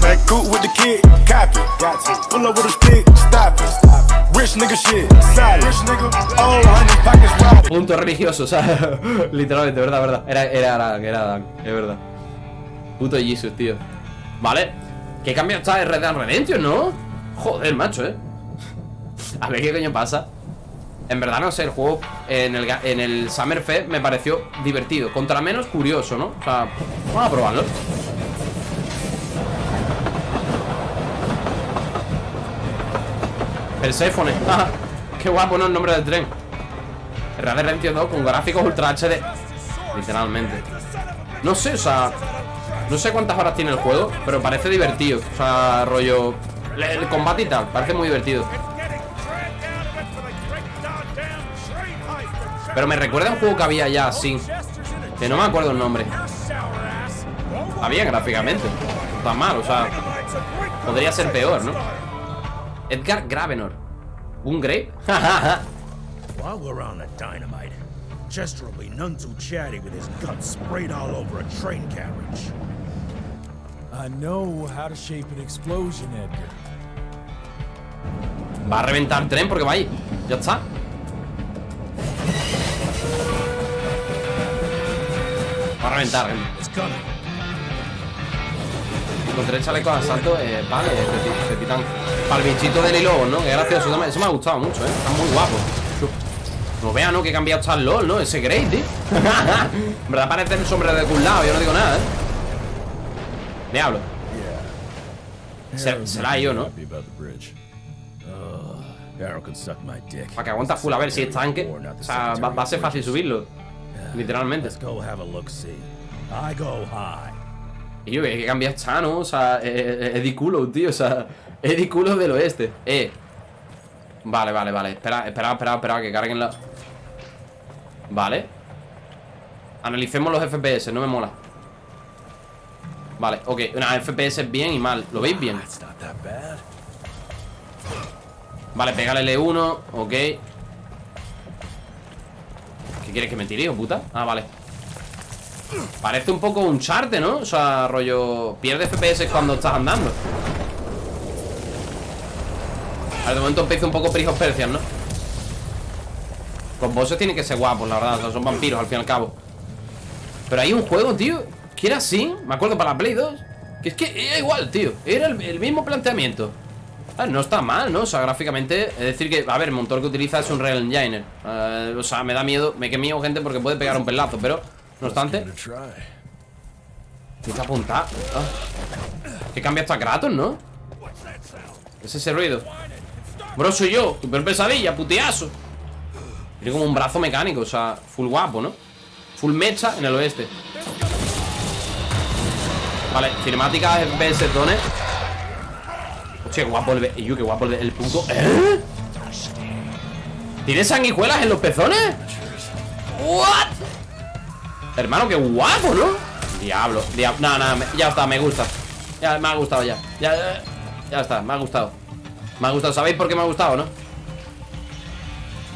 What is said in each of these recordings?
Back cool with the kid. Rich nigga shit. Rich nigga. Punto religioso, literalmente, verdad, verdad. Era, era era es verdad. Puto Jesus, tío. Vale. ¿Qué cambio está de Red Dead Redemption, no? Joder, macho, eh. A ver qué coño pasa. En verdad, no sé, el juego en el, en el Summer Fest me pareció divertido. Contra menos curioso, ¿no? O sea, vamos a probarlo. Ah, Qué guapo, ¿no? El nombre del tren. Red Dead Redemption 2 con gráficos Ultra HD. Literalmente. No sé, o sea. No sé cuántas horas tiene el juego, pero parece divertido. O sea, rollo. El, el combate y tal, parece muy divertido. Pero me recuerda a un juego que había ya así. Que no me acuerdo el nombre. Está bien gráficamente. No Está mal, o sea. Podría ser peor, ¿no? Edgar Gravenor. ¿Un Grave? While we're on the dynamite, Chester will be none too chatty with his guts sprayed all over a train carriage. I know how to shape an explosion, Edgar. Va a reventar el tren porque va ahí. Ya está. Va a reventar. eh. Encontré el chaleco de asalto. Eh, vale, de, ti- de titán. Para el bichito del hilo, ¿no? Que gracioso. Eso me ha gustado mucho, ¿eh? Está muy guapo. No vea, ¿no? Que he cambiado hasta el LOL, ¿no? Ese Grey, tío. en verdad parece el sombrero de culado. Yo no digo nada, ¿eh? Diablo. Se- será yo, ¿no? Para que aguanta full a ver si es tanque. O sea, va, va a ser fácil subirlo. Literalmente. Let's go have a look see. I go high. Y yo, que cambia está, ¿no? O sea, eh, eh, Eddie Culo, tío. O sea, Eddie Culo del oeste. Eh. Vale, vale, vale. Espera, espera, espera, espera, que carguen la. Vale. Analicemos los FPS, no me mola. Vale, ok. Una FPS bien y mal. ¿Lo veis bien? Vale, pégale L1, ok. ¿Qué quieres que me tire, puta? Ah, vale. Parece un poco un charte, ¿no? O sea, rollo... Pierde FPS cuando estás andando. A de momento empieza un poco Prince of Persia, ¿no? Los bosses tienen que ser guapos, la verdad. o sea, son vampiros, al fin y al cabo. Pero hay un juego, tío, que era así. Me acuerdo para la Play 2. Que es que era igual, tío. Era el mismo planteamiento. Ah, no está mal, ¿no? O sea, gráficamente Es decir que, a ver, el motor que utiliza es un Real Enginer Eh, O sea, me da miedo Me que miedo, gente, porque puede pegar un pelazo Pero, no obstante. Tiene que apuntar ah. Que cambia hasta Kratos, ¿no? Es ese ruido Bro, soy yo Super pesadilla, puteazo Tiene como un brazo mecánico O sea, full guapo, ¿no? Full mecha en el oeste Vale, cinemática FPS zone Qué guapo el... yo, qué guapo el, puto... ¿Eh? ¿Tiene sanguijuelas en los pezones? ¿What? Hermano, qué guapo, ¿no? Diablo, diablo No, no, ya está, me gusta Ya, me ha gustado ya Ya, ya, ya está, me ha gustado Me ha gustado, ¿sabéis por qué me ha gustado, no?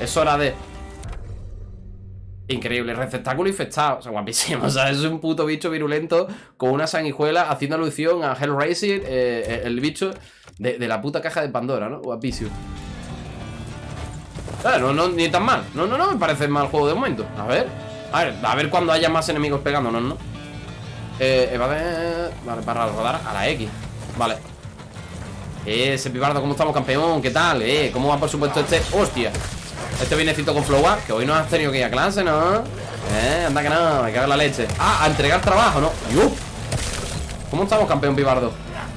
Es hora de... Increíble, receptáculo infectado O sea, guapísimo, o sea, es un puto bicho virulento Con una sanguijuela haciendo alusión a Hellraiser eh, El bicho de, la puta caja de Pandora, ¿no? Guapísimo Ah, no, no, ni tan mal No, no, no, me parece mal juego de momento A ver, a ver, a ver cuando haya más enemigos pegándonos, ¿no? Eh, evade... Vale, para rodar a la X Vale Eh, ese pibardo, ¿cómo estamos, campeón? ¿Qué tal? Eh, ¿cómo va, por supuesto, este? ¡Hostia! Este vienecito con flow up, que hoy no has tenido que ir a clase, ¿no? Eh, anda que no, me cago en la leche Ah, a entregar trabajo, ¿no? ¡Yup! ¿Cómo estamos, campeón pibardo?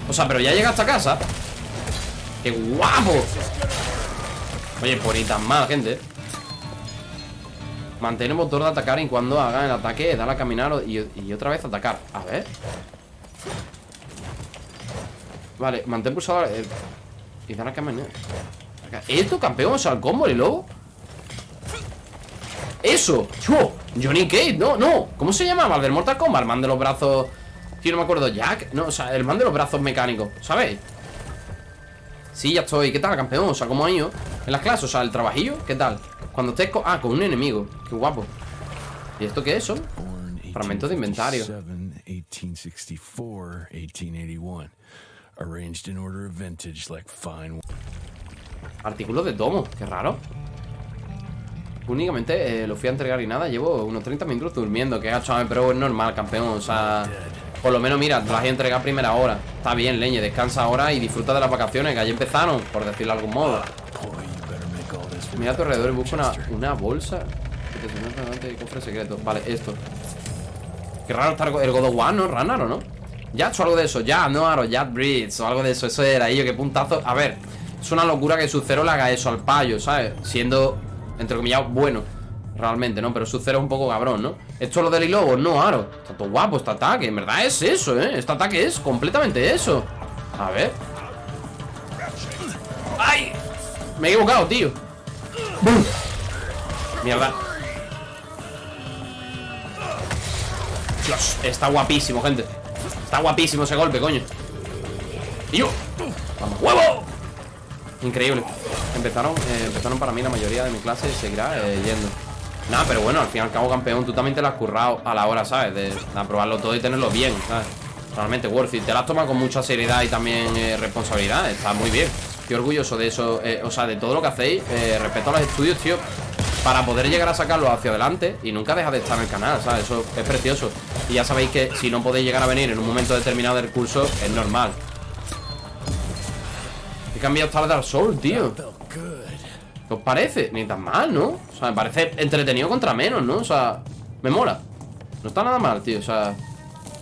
O sea, pero ya llegaste a casa ¡Qué guapo! Oye, por ni tan mal, gente Mantén el motor de atacar y cuando haga el ataque, dale a caminar y, y otra vez atacar. A ver. Vale, mantén pulsado eh, y dale a caminar. ¿Esto, campeón? O sea, el combo, el lobo. ¡Eso! ¡Yo! Johnny Cage, no, no ¿Cómo se llamaba? El del Mortal Kombat El man de los brazos Tío, no me acuerdo Jack No, o sea, el man de los brazos mecánicos ¿Sabéis? Sí, ya estoy ¿Qué tal, campeón? O sea, ¿cómo ha ido? En las clases O sea, el trabajillo ¿Qué tal? Cuando estés con... Ah, con un enemigo Qué guapo ¿Y esto qué es? Born Fragmentos de inventario. 1857, 1864, 1881. Arranged in order of vintage like fine Artículos de tomo, qué raro. Únicamente eh, lo fui a entregar y nada, llevo unos 30 minutos durmiendo, que gacho, pero es normal, campeón, o sea... Por lo menos, mira, te las he entregado a primera hora. Está bien, leñe, descansa ahora y disfruta de las vacaciones Que allí empezaron, por decirlo de algún modo. Mira a tu alrededor y busca una, una bolsa. Y cofre secreto. Vale, esto. Qué raro está el God of War, ¿no? Raro, ¿no? Ya o algo de eso, ya, no, Aro, ya Bridge o algo de eso, eso era ello, qué puntazo. A ver, es una locura que su cero le haga eso al payo, ¿sabes? Siendo, entre comillas, bueno Realmente, ¿no? Pero su cero es un poco cabrón, ¿no? Esto es lo del lobo, no, Aro Está todo guapo este ataque, en verdad es eso, ¿eh? Este ataque es completamente eso A ver ¡Ay! Me he equivocado, tío ¡Bum! Mierda Dios, está guapísimo, gente Está guapísimo ese golpe, coño Y yo ¡Vamos, huevo! Increíble Empezaron, eh, empezaron para mí la mayoría de mi clase Seguirá eh, yendo Nada, pero bueno, al fin y al cabo, campeón Tú también te lo has currado a la hora, ¿sabes? De, aprobarlo todo y tenerlo bien, ¿sabes? Realmente worth it Te lo has con mucha seriedad y también eh, responsabilidad Está muy bien Estoy orgulloso de eso O sea, de todo lo que hacéis Respecto a los estudios, tío para poder llegar a sacarlo hacia adelante y nunca deja de estar en el canal, ¿sabes? Eso es precioso. Y ya sabéis que si no podéis llegar a venir en un momento determinado del curso, es normal. He cambiado hasta el Dark Souls, tío. ¿Qué os parece? Ni tan mal, ¿no? O sea, me parece entretenido contra menos, ¿no? O sea, me mola. No está nada mal, tío. O sea,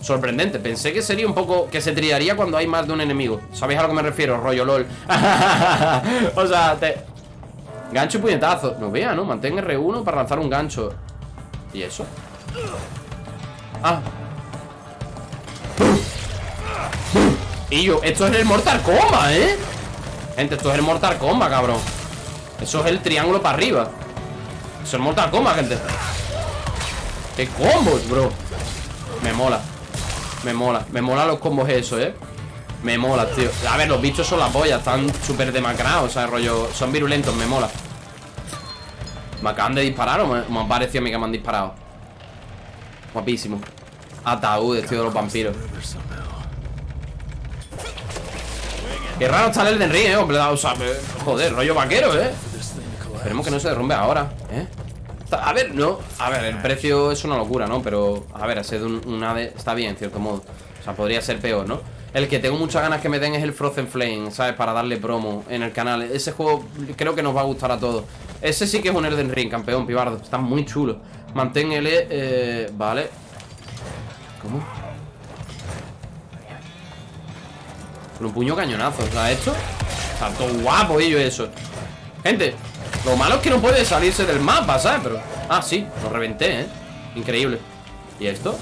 sorprendente. Pensé que sería un poco... Que se triaría cuando hay más de un enemigo. ¿Sabéis a lo que me refiero? Rollo LOL. o sea, te... Gancho y puñetazo No vea, ¿no? Mantén R1 para lanzar un gancho ¿Y eso? Ah Y yo, esto es el Mortal Kombat, ¿eh? Gente, esto es el Mortal Kombat, cabrón. Eso es el triángulo para arriba. Eso es el Mortal Kombat, gente. ¡Qué combos, bro! Me mola. Me mola, me mola los combos eso, ¿eh? Me mola, tío. A ver, los bichos son la polla Están súper demacrados O sea, rollo Son virulentos, me mola. ¿Me acaban de disparar o me, me parecido a mí que me han disparado? Guapísimo. Ataúdes, tío, de los vampiros Qué raro está el Elden Ring, eh o Joder, rollo vaquero, eh Esperemos que no se derrumbe ahora, eh a ver, no, a ver, el precio es una locura, ¿no? Pero, a ver, de un, un ave está bien, en cierto modo O sea, podría ser peor, ¿no? El que tengo muchas ganas que me den es el Frozen Flame, ¿sabes? Para darle promo en el canal Ese juego creo que nos va a gustar a todos Ese sí que es un Elden Ring, campeón, pibardo Está muy chulo Mantén L, eh, vale ¿Cómo? Con un puño cañonazo, o sea, esto Está todo guapo, ello, eso Gente, lo malo es que no puede salirse del mapa, ¿sabes? Pero, ah, sí, lo reventé, ¿eh? Increíble ¿Y esto?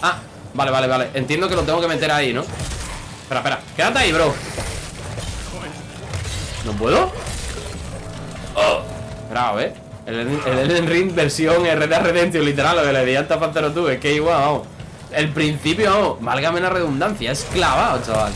Ah, vale, vale, vale Entiendo que lo tengo que meter ahí, ¿no? Espera, espera, quédate ahí, bro ¿No puedo? Oh. Espera, a ver El Elden Ring versión RD Redemption Literal, lo que le di al Tapacero tú Es que igual, vamos El principio, vamos, válgame la redundancia Es clavado, chaval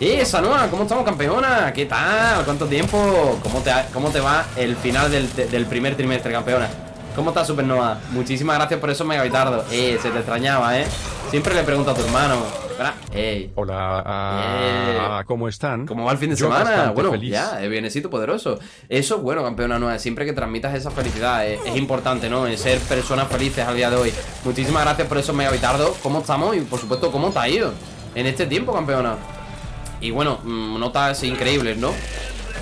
¡Eh, Sanoa! ¿Cómo estamos, campeona? ¿Qué tal? ¿Cuánto tiempo? ¿Cómo te, cómo te va el final del, del primer trimestre, campeona? ¿Cómo estás, Supernova? Muchísimas gracias por eso, Megavitardo Eh, se te extrañaba, ¿eh? Siempre le pregunto a tu hermano Espera, ey Hola, ah, Eh. ¿cómo están? ¿Cómo va el fin de Yo semana? Bueno, feliz. ya, es bienesito poderoso Eso es bueno, campeona nueva Siempre que transmitas esa felicidad Es, es importante, ¿no? En ser personas felices al día de hoy Muchísimas gracias por eso, Megavitardo ¿Cómo estamos? Y, por supuesto, ¿cómo te ha ido? En este tiempo, campeona y bueno, mm, notas increíbles, ¿no?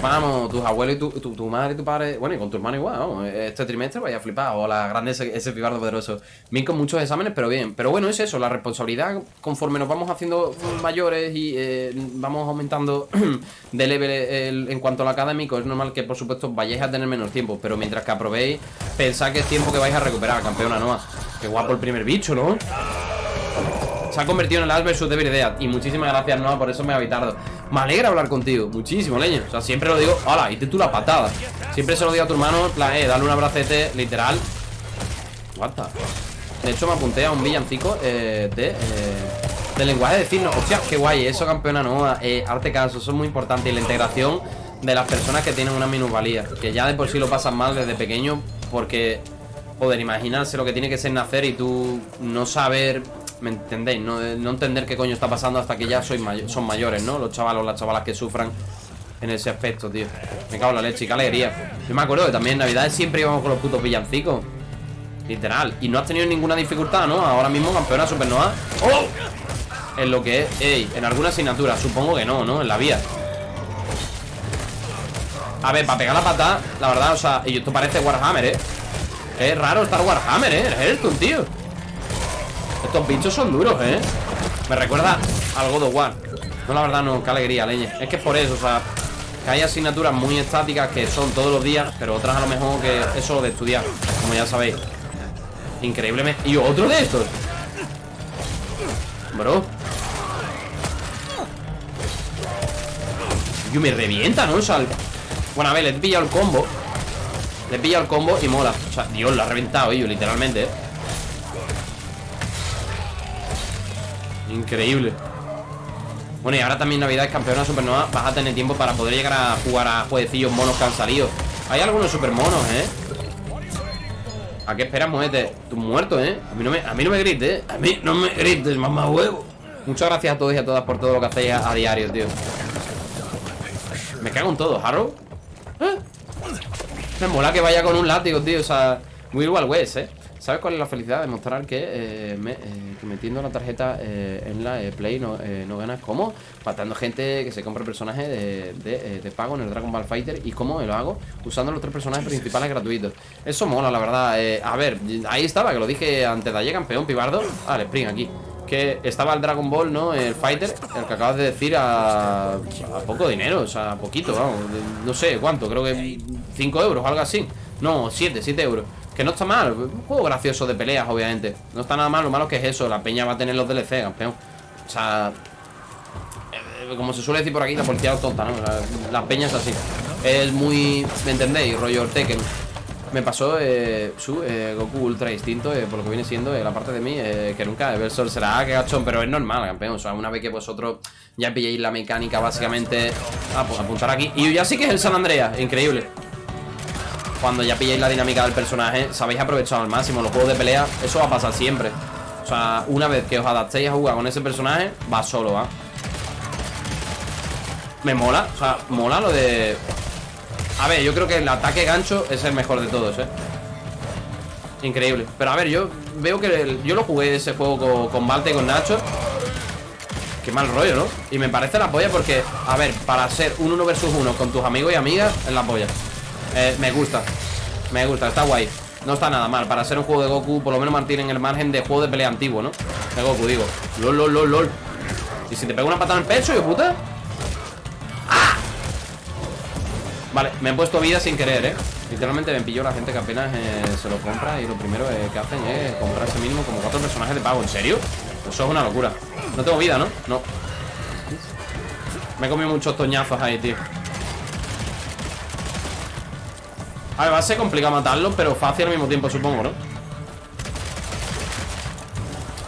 Vamos, tus abuelos y tu, tu, tu madre y tu padre Bueno, y con tu hermano igual, Este trimestre vaya a flipar Hola, grande ese, ese pibardo poderoso Bien con muchos exámenes, pero bien Pero bueno, es eso, la responsabilidad Conforme nos vamos haciendo mayores Y eh, vamos aumentando de level el- En cuanto al académico Es normal que, por supuesto, vayáis a tener menos tiempo Pero mientras que aprobéis Pensad que es tiempo que vais a recuperar, campeona Noah Qué guapo el primer bicho, ¿no? Se ha convertido en el Ash versus Devil Dead Y muchísimas gracias, Noah, por eso me ha habitado Me alegra hablar contigo, muchísimo, leño. O sea, siempre lo digo, hola, y tú la patada. Siempre se lo digo a tu hermano, eh, dale un abracete Literal. What the- De hecho, me apunté a un villancico eh, de... eh, de lenguaje de signos. Hostia, qué guay, eso, campeona Noah. Eh, Arte caso, eso es muy importante. Y la integración de las personas que tienen una minusvalía Que ya de por sí lo pasan mal desde pequeño Porque Joder, imaginarse lo que tiene que ser nacer y tú no saber, ¿me entendéis? No, no entender qué coño está pasando hasta que ya soy mayo- son mayores, ¿no? Los chavalos, las chavalas que sufran en ese aspecto, tío. Me cago en la leche, qué alegría. Yo me acuerdo que también en Navidades siempre íbamos con los putos villancicos. Literal. Y no has tenido ninguna dificultad, ¿no? Ahora mismo campeona Supernova. ¡Oh! En lo que es, ey, en alguna asignatura. Supongo que no, ¿no? En la vía. A ver, para pegar la patada, la verdad, o sea, y esto parece Warhammer, ¿eh? Es raro estar Warhammer, ¿eh? Esto, tío. Estos bichos son duros, ¿eh? Me recuerda al God of War. No, la verdad, no, qué alegría, leña. Es que por eso, o sea, que hay asignaturas muy estáticas que son todos los días, pero otras a lo mejor que es solo de estudiar, como ya sabéis. Increíblemente. Y otro de estos. Bro. Yo me revienta, ¿no? O sea, Bueno, a ver, le he pillado el combo. Le he pillado el combo y mola. O sea, Dios, lo ha reventado, yo, literalmente, ¿eh? Increíble. Bueno, y ahora también Navidad es campeona Supernova. Vas a tener tiempo para poder llegar a jugar a jueguecillos monos que han salido. Hay algunos super monos, ¿eh? ¿A qué esperas, muévete? Tú muerto, ¿eh? A mí no me, a mí no me grites, ¿eh? A mí no me grites, mamá huevo. Muchas gracias a todos y a todas por todo lo que hacéis a, a diario, tío. Me cago en todo, Harrow. ¿Eh? Me mola que vaya con un látigo, tío. O sea, muy igual West, ¿eh? ¿Sabes cuál es la felicidad? Demostrar que, eh, me- eh, que metiendo la tarjeta eh, en la Play no, eh, no ganas como matando gente que se compra personajes de, de, de pago en el Dragon Ball Fighter y cómo lo hago usando los tres personajes principales gratuitos. Eso mola, la verdad. A ver, ahí estaba, que lo dije antes de ayer, campeón pibardo. Vale, spring aquí. Que estaba el Dragon Ball, ¿no? El Fighter, el que acabas de decir a, a poco dinero, o sea, a poquito, vamos. No sé cuánto, creo que 5 euros, algo así. No, 7, 7 euros. Que no está mal, un juego gracioso de peleas, obviamente. No está nada mal, lo malo que es eso, la peña va a tener los DLC, campeón. O sea, eh, como se suele decir por aquí, la policía es tonta, ¿no? La, peña es así. Es muy, ¿me entendéis? Rollo Tekken. Me pasó eh, su eh, Goku Ultra distinto, eh, por lo que viene siendo eh, la parte de mí, que nunca ver Sol será que gachón, pero es normal, campeón. O sea, una vez que vosotros ya pilléis la mecánica, básicamente, ah, pues apuntar aquí. Y ya sí que es el San Andreas, increíble. Cuando ya pilléis la dinámica del personaje, sabéis aprovechar al máximo. Los juegos de pelea, eso va a pasar siempre. O sea, una vez que os adaptéis a jugar con ese personaje, va solo, ¿va? Me mola, o sea, mola lo de... A ver, yo creo que el ataque gancho es el mejor de todos, ¿eh? Increíble Pero a ver, yo veo que yo lo jugué ese juego con, con Malte y con Nacho Qué mal rollo, ¿no? Y me parece la polla porque, a ver, para ser un uno versus uno con tus amigos y amigas, es la polla Eh, Me gusta Me gusta, está guay No está nada mal, para ser un juego de Goku Por lo menos mantienen el margen de juego de pelea antiguo, ¿no? De Goku, digo LOL, lol, lol, lol ¿Y si te pego una patada en el pecho, yo puta? Vale, me he puesto vida sin querer, ¿eh? Literalmente me pilló la gente que apenas eh, se lo compra y lo primero eh, que hacen es comprarse mínimo como cuatro personajes de pago. ¿En serio? Eso es una locura. No tengo vida, ¿no? No. Me he comido muchos toñazos ahí, tío. A ver, va a ser complicado matarlos, pero fácil al mismo tiempo, supongo, ¿no?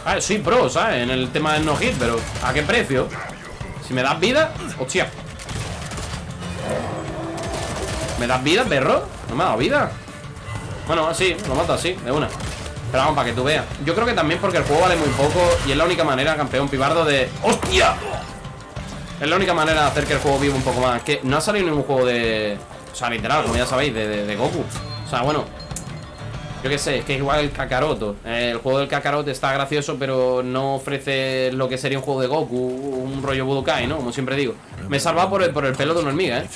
A ver, soy pro, ¿sabes? En el tema del no-hit, pero ¿a qué precio? Si me das vida, hostia ¿Me das vida, perro? No me ha dado vida Bueno, así, lo mato así, de una Pero vamos, para que tú veas Yo creo que también porque el juego vale muy poco Y es la única manera, campeón pibardo, de... ¡Hostia! Es la única manera de hacer que el juego viva un poco más Que no ha salido ningún juego de... O sea, literal, como ya sabéis, de, de- Goku O sea, bueno yo qué sé, es que es igual el Kakaroto Eh, El juego del Kakaroto está gracioso Pero no ofrece lo que sería un juego de Goku Un rollo Budokai, ¿no? Como siempre digo Me he salvado por el, por el pelo de una hormiga, ¿eh?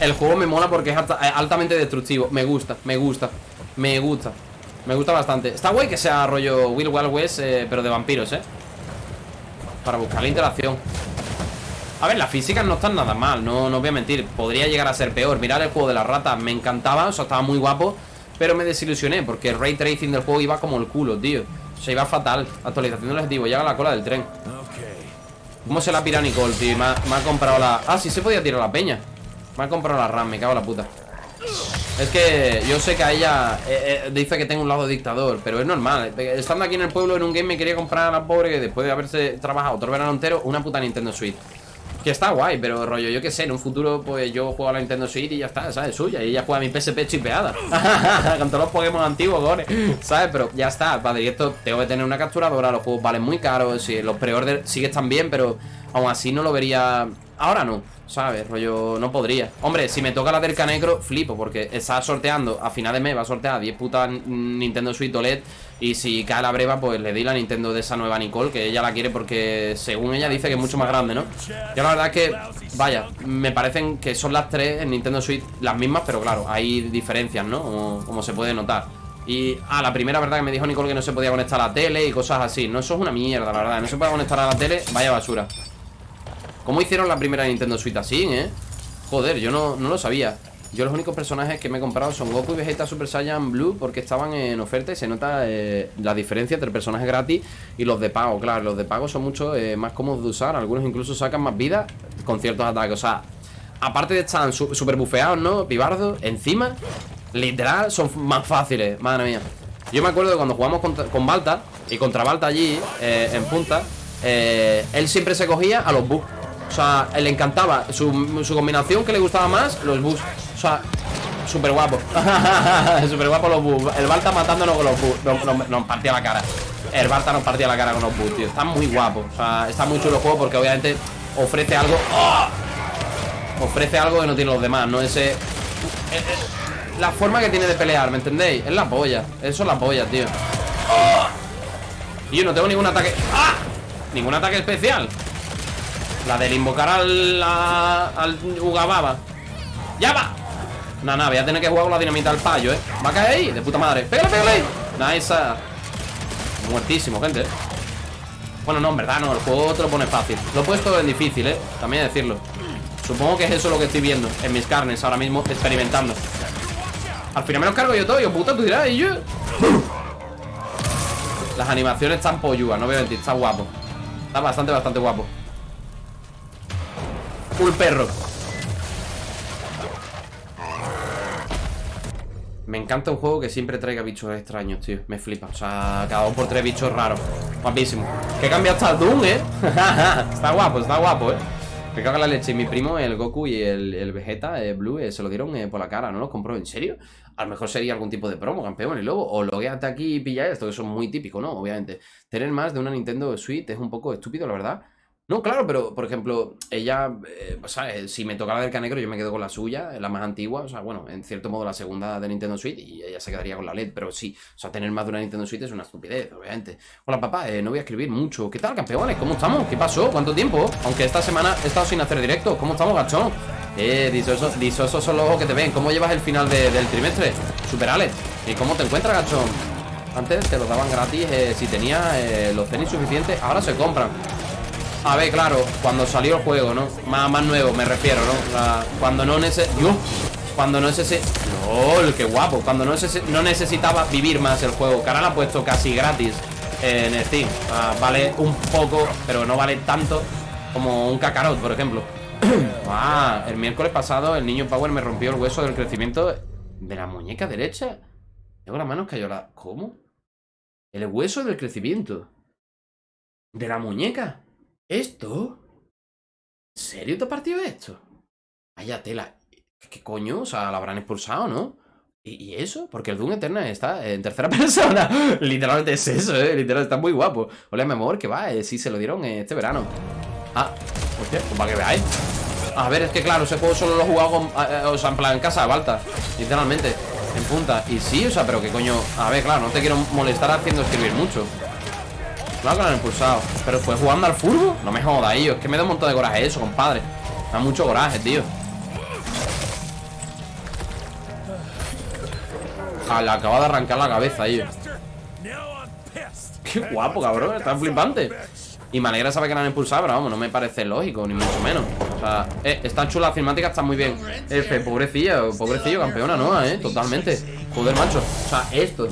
El juego me mola porque es eh, altamente destructivo. Me gusta, me gusta, me gusta. Me gusta bastante. Está guay que sea rollo Will Wild West, eh, pero de vampiros, ¿eh? Para buscar la interacción. A ver, las físicas no están nada mal, no, no voy a mentir. Podría llegar a ser peor. Mirar el juego de las ratas me encantaba, o sea, estaba muy guapo. Pero me desilusioné porque el ray tracing del juego iba como el culo, tío. O sea, iba fatal. Actualización del objetivo, llega a la cola del tren. ¿Cómo se la pira Nicole, tío? Me ha, me ha comprado la... Ah, sí se podía tirar la peña Me ha comprado la RAM, me cago en la puta Es que yo sé que a ella eh, eh, Dice que tengo un lado dictador Pero es normal Estando aquí en el pueblo en un game Me quería comprar a la pobre Que después de haberse trabajado otro verano entero Una puta Nintendo Switch Que está guay, pero rollo, yo qué sé, en un futuro pues yo juego a la Nintendo Switch y ya está, ¿sabes? Suya, y ella juega a mi PSP chipeada Con todos los Pokémon antiguos, gore ¿Sabes? Pero ya está, padre, y esto tengo que tener una capturadora, los juegos valen muy caros Los pre-order sí que están bien, pero aún así no lo vería... Ahora no, ¿sabes? Rollo, no podría Hombre, si me toca la del Canecro, flipo Porque está sorteando, a final de mes va a sortear 10 putas Nintendo Switch OLED Y si cae la breva, pues le di la Nintendo de esa nueva Nicole Que ella la quiere porque, según ella dice que es mucho más grande, ¿no? Yo la verdad es que, vaya, me parecen que son las tres en Nintendo Switch las mismas Pero claro, hay diferencias, ¿no? Como, se puede notar y, ah, la primera verdad que me dijo Nicole que no se podía conectar a la tele y cosas así No, eso es una mierda, la verdad No se puede conectar a la tele, vaya basura ¿Cómo hicieron la primera Nintendo Switch así, eh? Joder, yo no, no lo sabía Yo los únicos personajes que me he comprado son Goku y Vegeta Super Saiyan Blue Porque estaban en oferta y se nota eh, la diferencia entre personajes gratis y los de pago. Claro, los de pago son mucho eh, más cómodos de usar. Algunos incluso sacan más vida con ciertos ataques. O sea, aparte de estar super bufeados, ¿no? Pibardo, encima, literal, son más fáciles. Madre mía. Yo me acuerdo de cuando jugamos con Balta Y contra Balta allí, eh, en punta Él siempre se cogía a los bugs o sea, le encantaba su, su combinación que le gustaba más, los bus. O sea, súper guapo. súper guapo los. El Balta matándonos con los bus. Nos, partía la cara. El Balta nos partía la cara con los bus, tío. Está muy guapo. O sea, está muy chulo el juego porque obviamente ofrece algo. ¡Oh! Ofrece algo que no tiene los demás, ¿no? Ese. La forma que tiene de pelear, ¿me entendéis? Es la polla. Eso es la polla, tío. ¡Oh! Yo no tengo ningún ataque. ¡Ah! Ningún ataque especial. La del invocar al, al Ugababa ¡Ya va! Nada, nada, voy a tener que jugar con la dinamita al payo, ¿eh? Va a caer ahí, de puta madre. ¡Pégale, pégale! Nice Muertísimo, gente Bueno, no, en verdad no, el juego te lo pone fácil. Lo he puesto en difícil, ¿eh? También decirlo. Supongo que es eso lo que estoy viendo En mis carnes ahora mismo, experimentando. Al final me los cargo yo todo, yo puta, tú dirás Y yo... Las animaciones están polluas, no voy a mentir, está guapo. Está bastante, bastante guapo. Full perro Me encanta un juego que siempre traiga bichos extraños, tío Me flipa, o sea, cada dos por tres bichos raros Guapísimo Que cambia hasta el Doom, ¿eh? está guapo, está guapo, ¿eh? Me caga la leche Mi primo, el Goku y el, Vegeta el Blue eh, Se lo dieron eh, por la cara, ¿no los compró? ¿En serio? A lo mejor sería algún tipo de promo, campeón Y luego, o logueate aquí y pilla esto Que son muy típicos, ¿no? Obviamente Tener más de una Nintendo Switch es un poco estúpido, la verdad no, claro, pero por ejemplo, ella, eh, ¿sabes? Si me toca la del Canegro, yo me quedo con la suya, la más antigua. O sea, bueno, en cierto modo la segunda de Nintendo Switch y ella se quedaría con la LED. Pero sí, o sea, tener más de una Nintendo Switch es una estupidez, obviamente. Hola, papá, eh, no voy a escribir mucho. ¿Qué tal, campeones? ¿Cómo estamos? ¿Qué pasó? ¿Cuánto tiempo? Aunque esta semana he estado sin hacer directo. ¿Cómo estamos, gachón? Eh, disosos, son los ojos que te ven. ¿Cómo llevas el final del trimestre? Super Alex. ¿Y cómo te encuentras, gachón? Antes te los daban gratis eh, si tenía los tenis suficientes. Ahora se compran. A ver, claro, cuando salió el juego, ¿no? Más, más nuevo, me refiero, ¿no? cuando no necesitaba... Cuando no necesitaba... ¡Lol! ¡Qué guapo! Cuando no, no necesitaba vivir más el juego. Que ahora lo ha puesto casi gratis en Steam. vale un poco, pero no vale tanto como un Kakarot, por ejemplo. ah, el miércoles pasado el niño Power me rompió el hueso del crecimiento de la muñeca derecha. Tengo las manos cayó la... ¿Cómo? El hueso del crecimiento. De la muñeca. ¿Esto? ¿En serio te ha partido esto? Vaya tela. ¿Qué coño? O sea, la habrán expulsado, ¿no? ¿Y, eso? Porque el Doom Eternal está en tercera persona. Literalmente es eso, ¿eh? Literalmente está muy guapo. Hola, mi amor, que va. Eh, sí, se lo dieron este verano. Ah, hostia, pues para que veáis. A ver, es que claro, ese juego solo lo he jugado con, eh, o sea, en plan en casa, Balta. Literalmente, en punta. Y sí, o sea, pero qué coño. A ver, claro, no te quiero molestar haciendo escribir mucho. Claro que lo han impulsado. Pero fue jugando al furbo. No me jodas, tío Es que me da un montón de coraje eso, compadre. Me da mucho coraje, tío. Ah, Le acaba de arrancar la cabeza, tío Qué guapo, cabrón. Está flipante. Y me alegra saber que la han impulsado Pero vamos, no me parece lógico Ni mucho menos. O sea, eh, está chula la cinemática Está muy bien. F, pobrecilla Pobrecillo, campeona, ¿no? Eh, totalmente. Joder, macho. O sea, esto.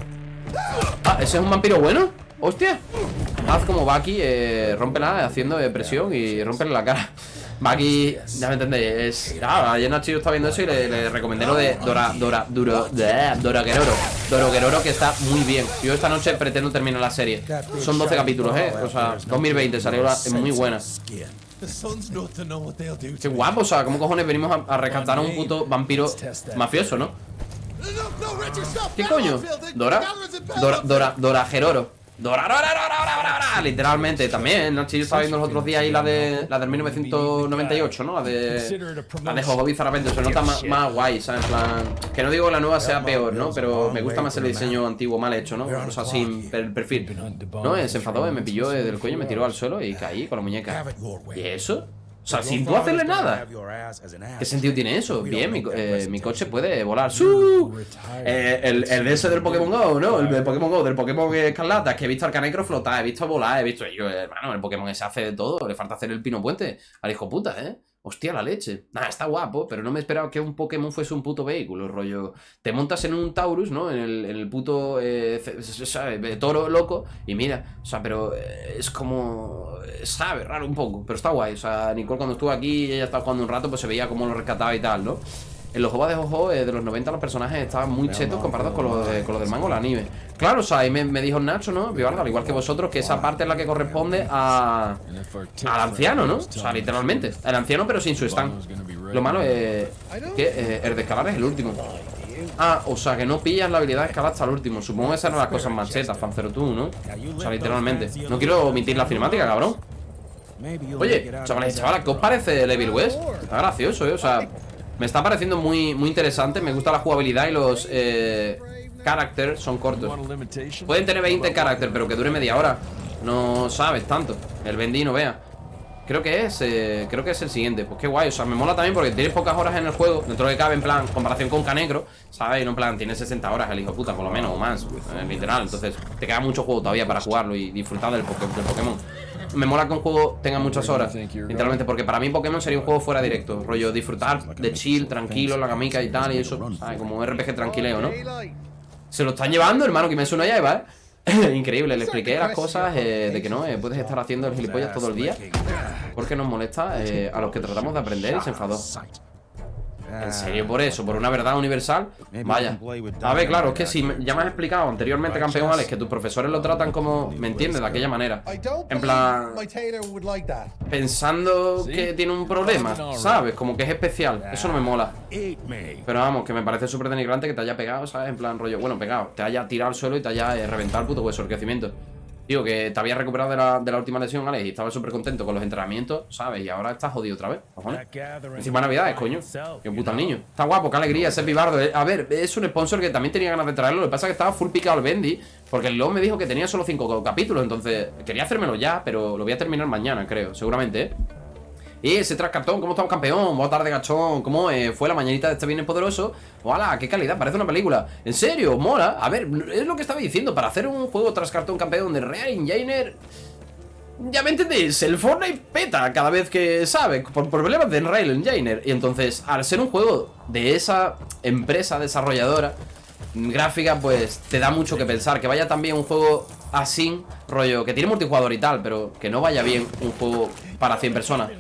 Ah, ¿ese es un vampiro bueno? ¡Hostia! Haz como Baki, eh, rómpela haciendo eh, presión y rompele la cara. Baki, ya me entendéis, es... Ah, ayer Nacho está viendo eso y le, recomendé lo de Dora, Dora, Duro, Dora Guerrero. Dora Guerrero que está muy bien. Yo esta noche pretendo terminar la serie. Son 12 capítulos, eh. O sea, 2020 salió la, es muy buena. Qué guapo, o sea, ¿cómo cojones venimos a, a rescatar a un puto vampiro mafioso, no? ¿Qué coño? ¿Dora? Dora, Dora, Dora Geroro Literalmente, también Nachi, yo estaba viendo los otros días ahí la de La del 1998, ¿no? La de La de Jojo Bizarramente Se nota más, más guay, ¿sabes? En plan Que no digo que la nueva sea peor, ¿no? Pero me gusta más el diseño antiguo mal hecho, ¿no? O sea, sin el perfil No, se enfadó, eh, me pilló eh, del cuello Me tiró al suelo y caí con la muñeca ¿Y eso? O sea, sin tú hacerle nada ¿Qué sentido tiene eso? Bien, mi, eh, mi coche puede volar. ¡Su! Eh, el, el de ese del Pokémon GO, ¿no? El del Pokémon GO, del Pokémon Escarlata. Es que he visto al Canecro flotar, he visto volar, he visto. Yo, hermano, el Pokémon ese hace de todo. Le falta hacer el pino puente al hijo puta, ¿eh? Hostia, la leche. Nada, está guapo, pero no me esperaba que un Pokémon fuese un puto vehículo, rollo. Te montas en un Taurus, ¿no? En el, puto. Eh, toro loco. Y mira, o sea, pero eh, es como. eh, Sabe, raro un poco, pero está guay. O sea, Nicole cuando estuvo aquí y ella estaba jugando un rato, pues se veía cómo lo rescataba y tal, ¿no? En los juegos de Jojo eh, de los 90 los personajes estaban muy chetos comparados con los, de- con los del mango o el anime. Claro, o sea, ahí me, me dijo Nacho, ¿no? Vivardo, al igual que vosotros, que esa parte es la que corresponde a, al anciano, ¿no? O sea, literalmente. El anciano, pero sin su stand. Lo malo es que eh, el de escalar es el último. Ah, o sea, que no pillas la habilidad de escalar hasta el último. Supongo que esas eran las cosas más chetas, Fancero tú, ¿no? O sea, literalmente. No quiero omitir la cinemática, cabrón. Oye, chavales y chavalas, ¿qué os parece el Evil West? Está gracioso, ¿eh? O sea, me está pareciendo muy, muy interesante. Me gusta la jugabilidad y los eh, son cortos. Pueden tener 20 characters, pero que dure media hora. No sabes tanto. El Bendy no vea. Creo que es, eh, creo que es el siguiente. Pues qué guay, o sea, me mola también porque tienes pocas horas en el juego. Dentro de cabe, en plan, comparación con Canegro, ¿sabes? En plan, tiene 60 horas el hijo puta, por lo menos, o más, eh, literal. Entonces, te queda mucho juego todavía para jugarlo y disfrutar del, del Pokémon. Me mola que un juego tenga muchas horas, literalmente, porque para mí Pokémon sería un juego fuera directo. Rollo, disfrutar de chill, tranquilo, la camica y tal, y eso, ¿sabes? Como un RPG tranquileo, ¿no? Se lo están llevando, hermano, que me suena ya, Eva, ¿eh? Increíble, le expliqué las cosas eh, de que no, eh, puedes estar haciendo el gilipollas todo el día porque nos molesta eh, a los que tratamos de aprender y se enfadó. ¿En serio por eso? ¿Por una verdad universal? Vaya. A ver, claro, es que si ya me has explicado anteriormente, campeón Alex, que tus profesores lo tratan como, ¿me entiendes? De aquella manera. En plan, pensando que tiene un problema, ¿sabes? Como que es especial. Eso no me mola. Pero vamos, que me parece súper denigrante que te haya pegado, ¿sabes? En plan rollo, bueno, pegado, te haya tirado al suelo y te haya eh, reventado el puto hueso del crecimiento. Tío, que te habías recuperado de la, de la última lesión, Alex, y estabas súper contento con los entrenamientos, ¿sabes? Y ahora estás jodido otra vez, cojones. Encima de Navidades, coño. Qué puta niño. Está guapo, qué alegría ese pibardo. A ver, es un sponsor que también tenía ganas de traerlo. Lo que pasa es que estaba full picado el Bendy. Porque el LOL me dijo que tenía solo 5 capítulos. Entonces, quería hacérmelo ya, pero lo voy a terminar mañana, creo. Seguramente, ¿eh? Ese tras cartón, ¿cómo estamos campeón? Buenas tardes, gachón. ¿Cómo eh, fue la mañanita de este viernes poderoso? ¡Hola! ¡Qué calidad! Parece una película. ¿En serio? ¿Mola? A ver, es lo que estaba diciendo. Para hacer un juego tras cartón campeón de Real Engineer. Ya me entendéis, el Fortnite peta cada vez que sabe, por problemas de Unreal Engine. Y entonces, al ser un juego de esa empresa desarrolladora gráfica, pues te da mucho que pensar. Que vaya también un juego así, rollo, que tiene multijugador y tal, pero que no vaya bien un juego para 100 personas.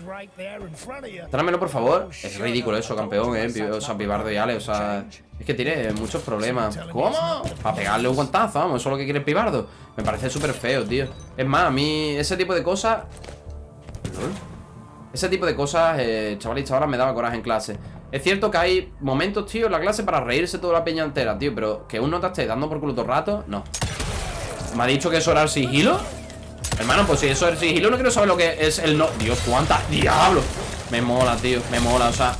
Tráemelo, por favor. Es ridículo eso, campeón, eh. O sea, Pibardo y Ale, o sea. Es que tiene muchos problemas. ¿Cómo? Para pegarle un guantazo, vamos. Eso es lo que quiere Pibardo. Me parece súper feo, tío. Es más, a mí ese tipo de cosas. Ese tipo de cosas, eh, chaval y chavalas, me daba coraje en clase. Es cierto que hay momentos, tío, en la clase para reírse toda la peña entera, tío. Pero que uno te esté dando por culo todo el rato, no. ¿Me ha dicho que eso era el sigilo? Hermano, pues si eso es sigilo, no quiero saber lo que es el no. Dios, cuántas diablo. Me mola, tío, me mola, o sea.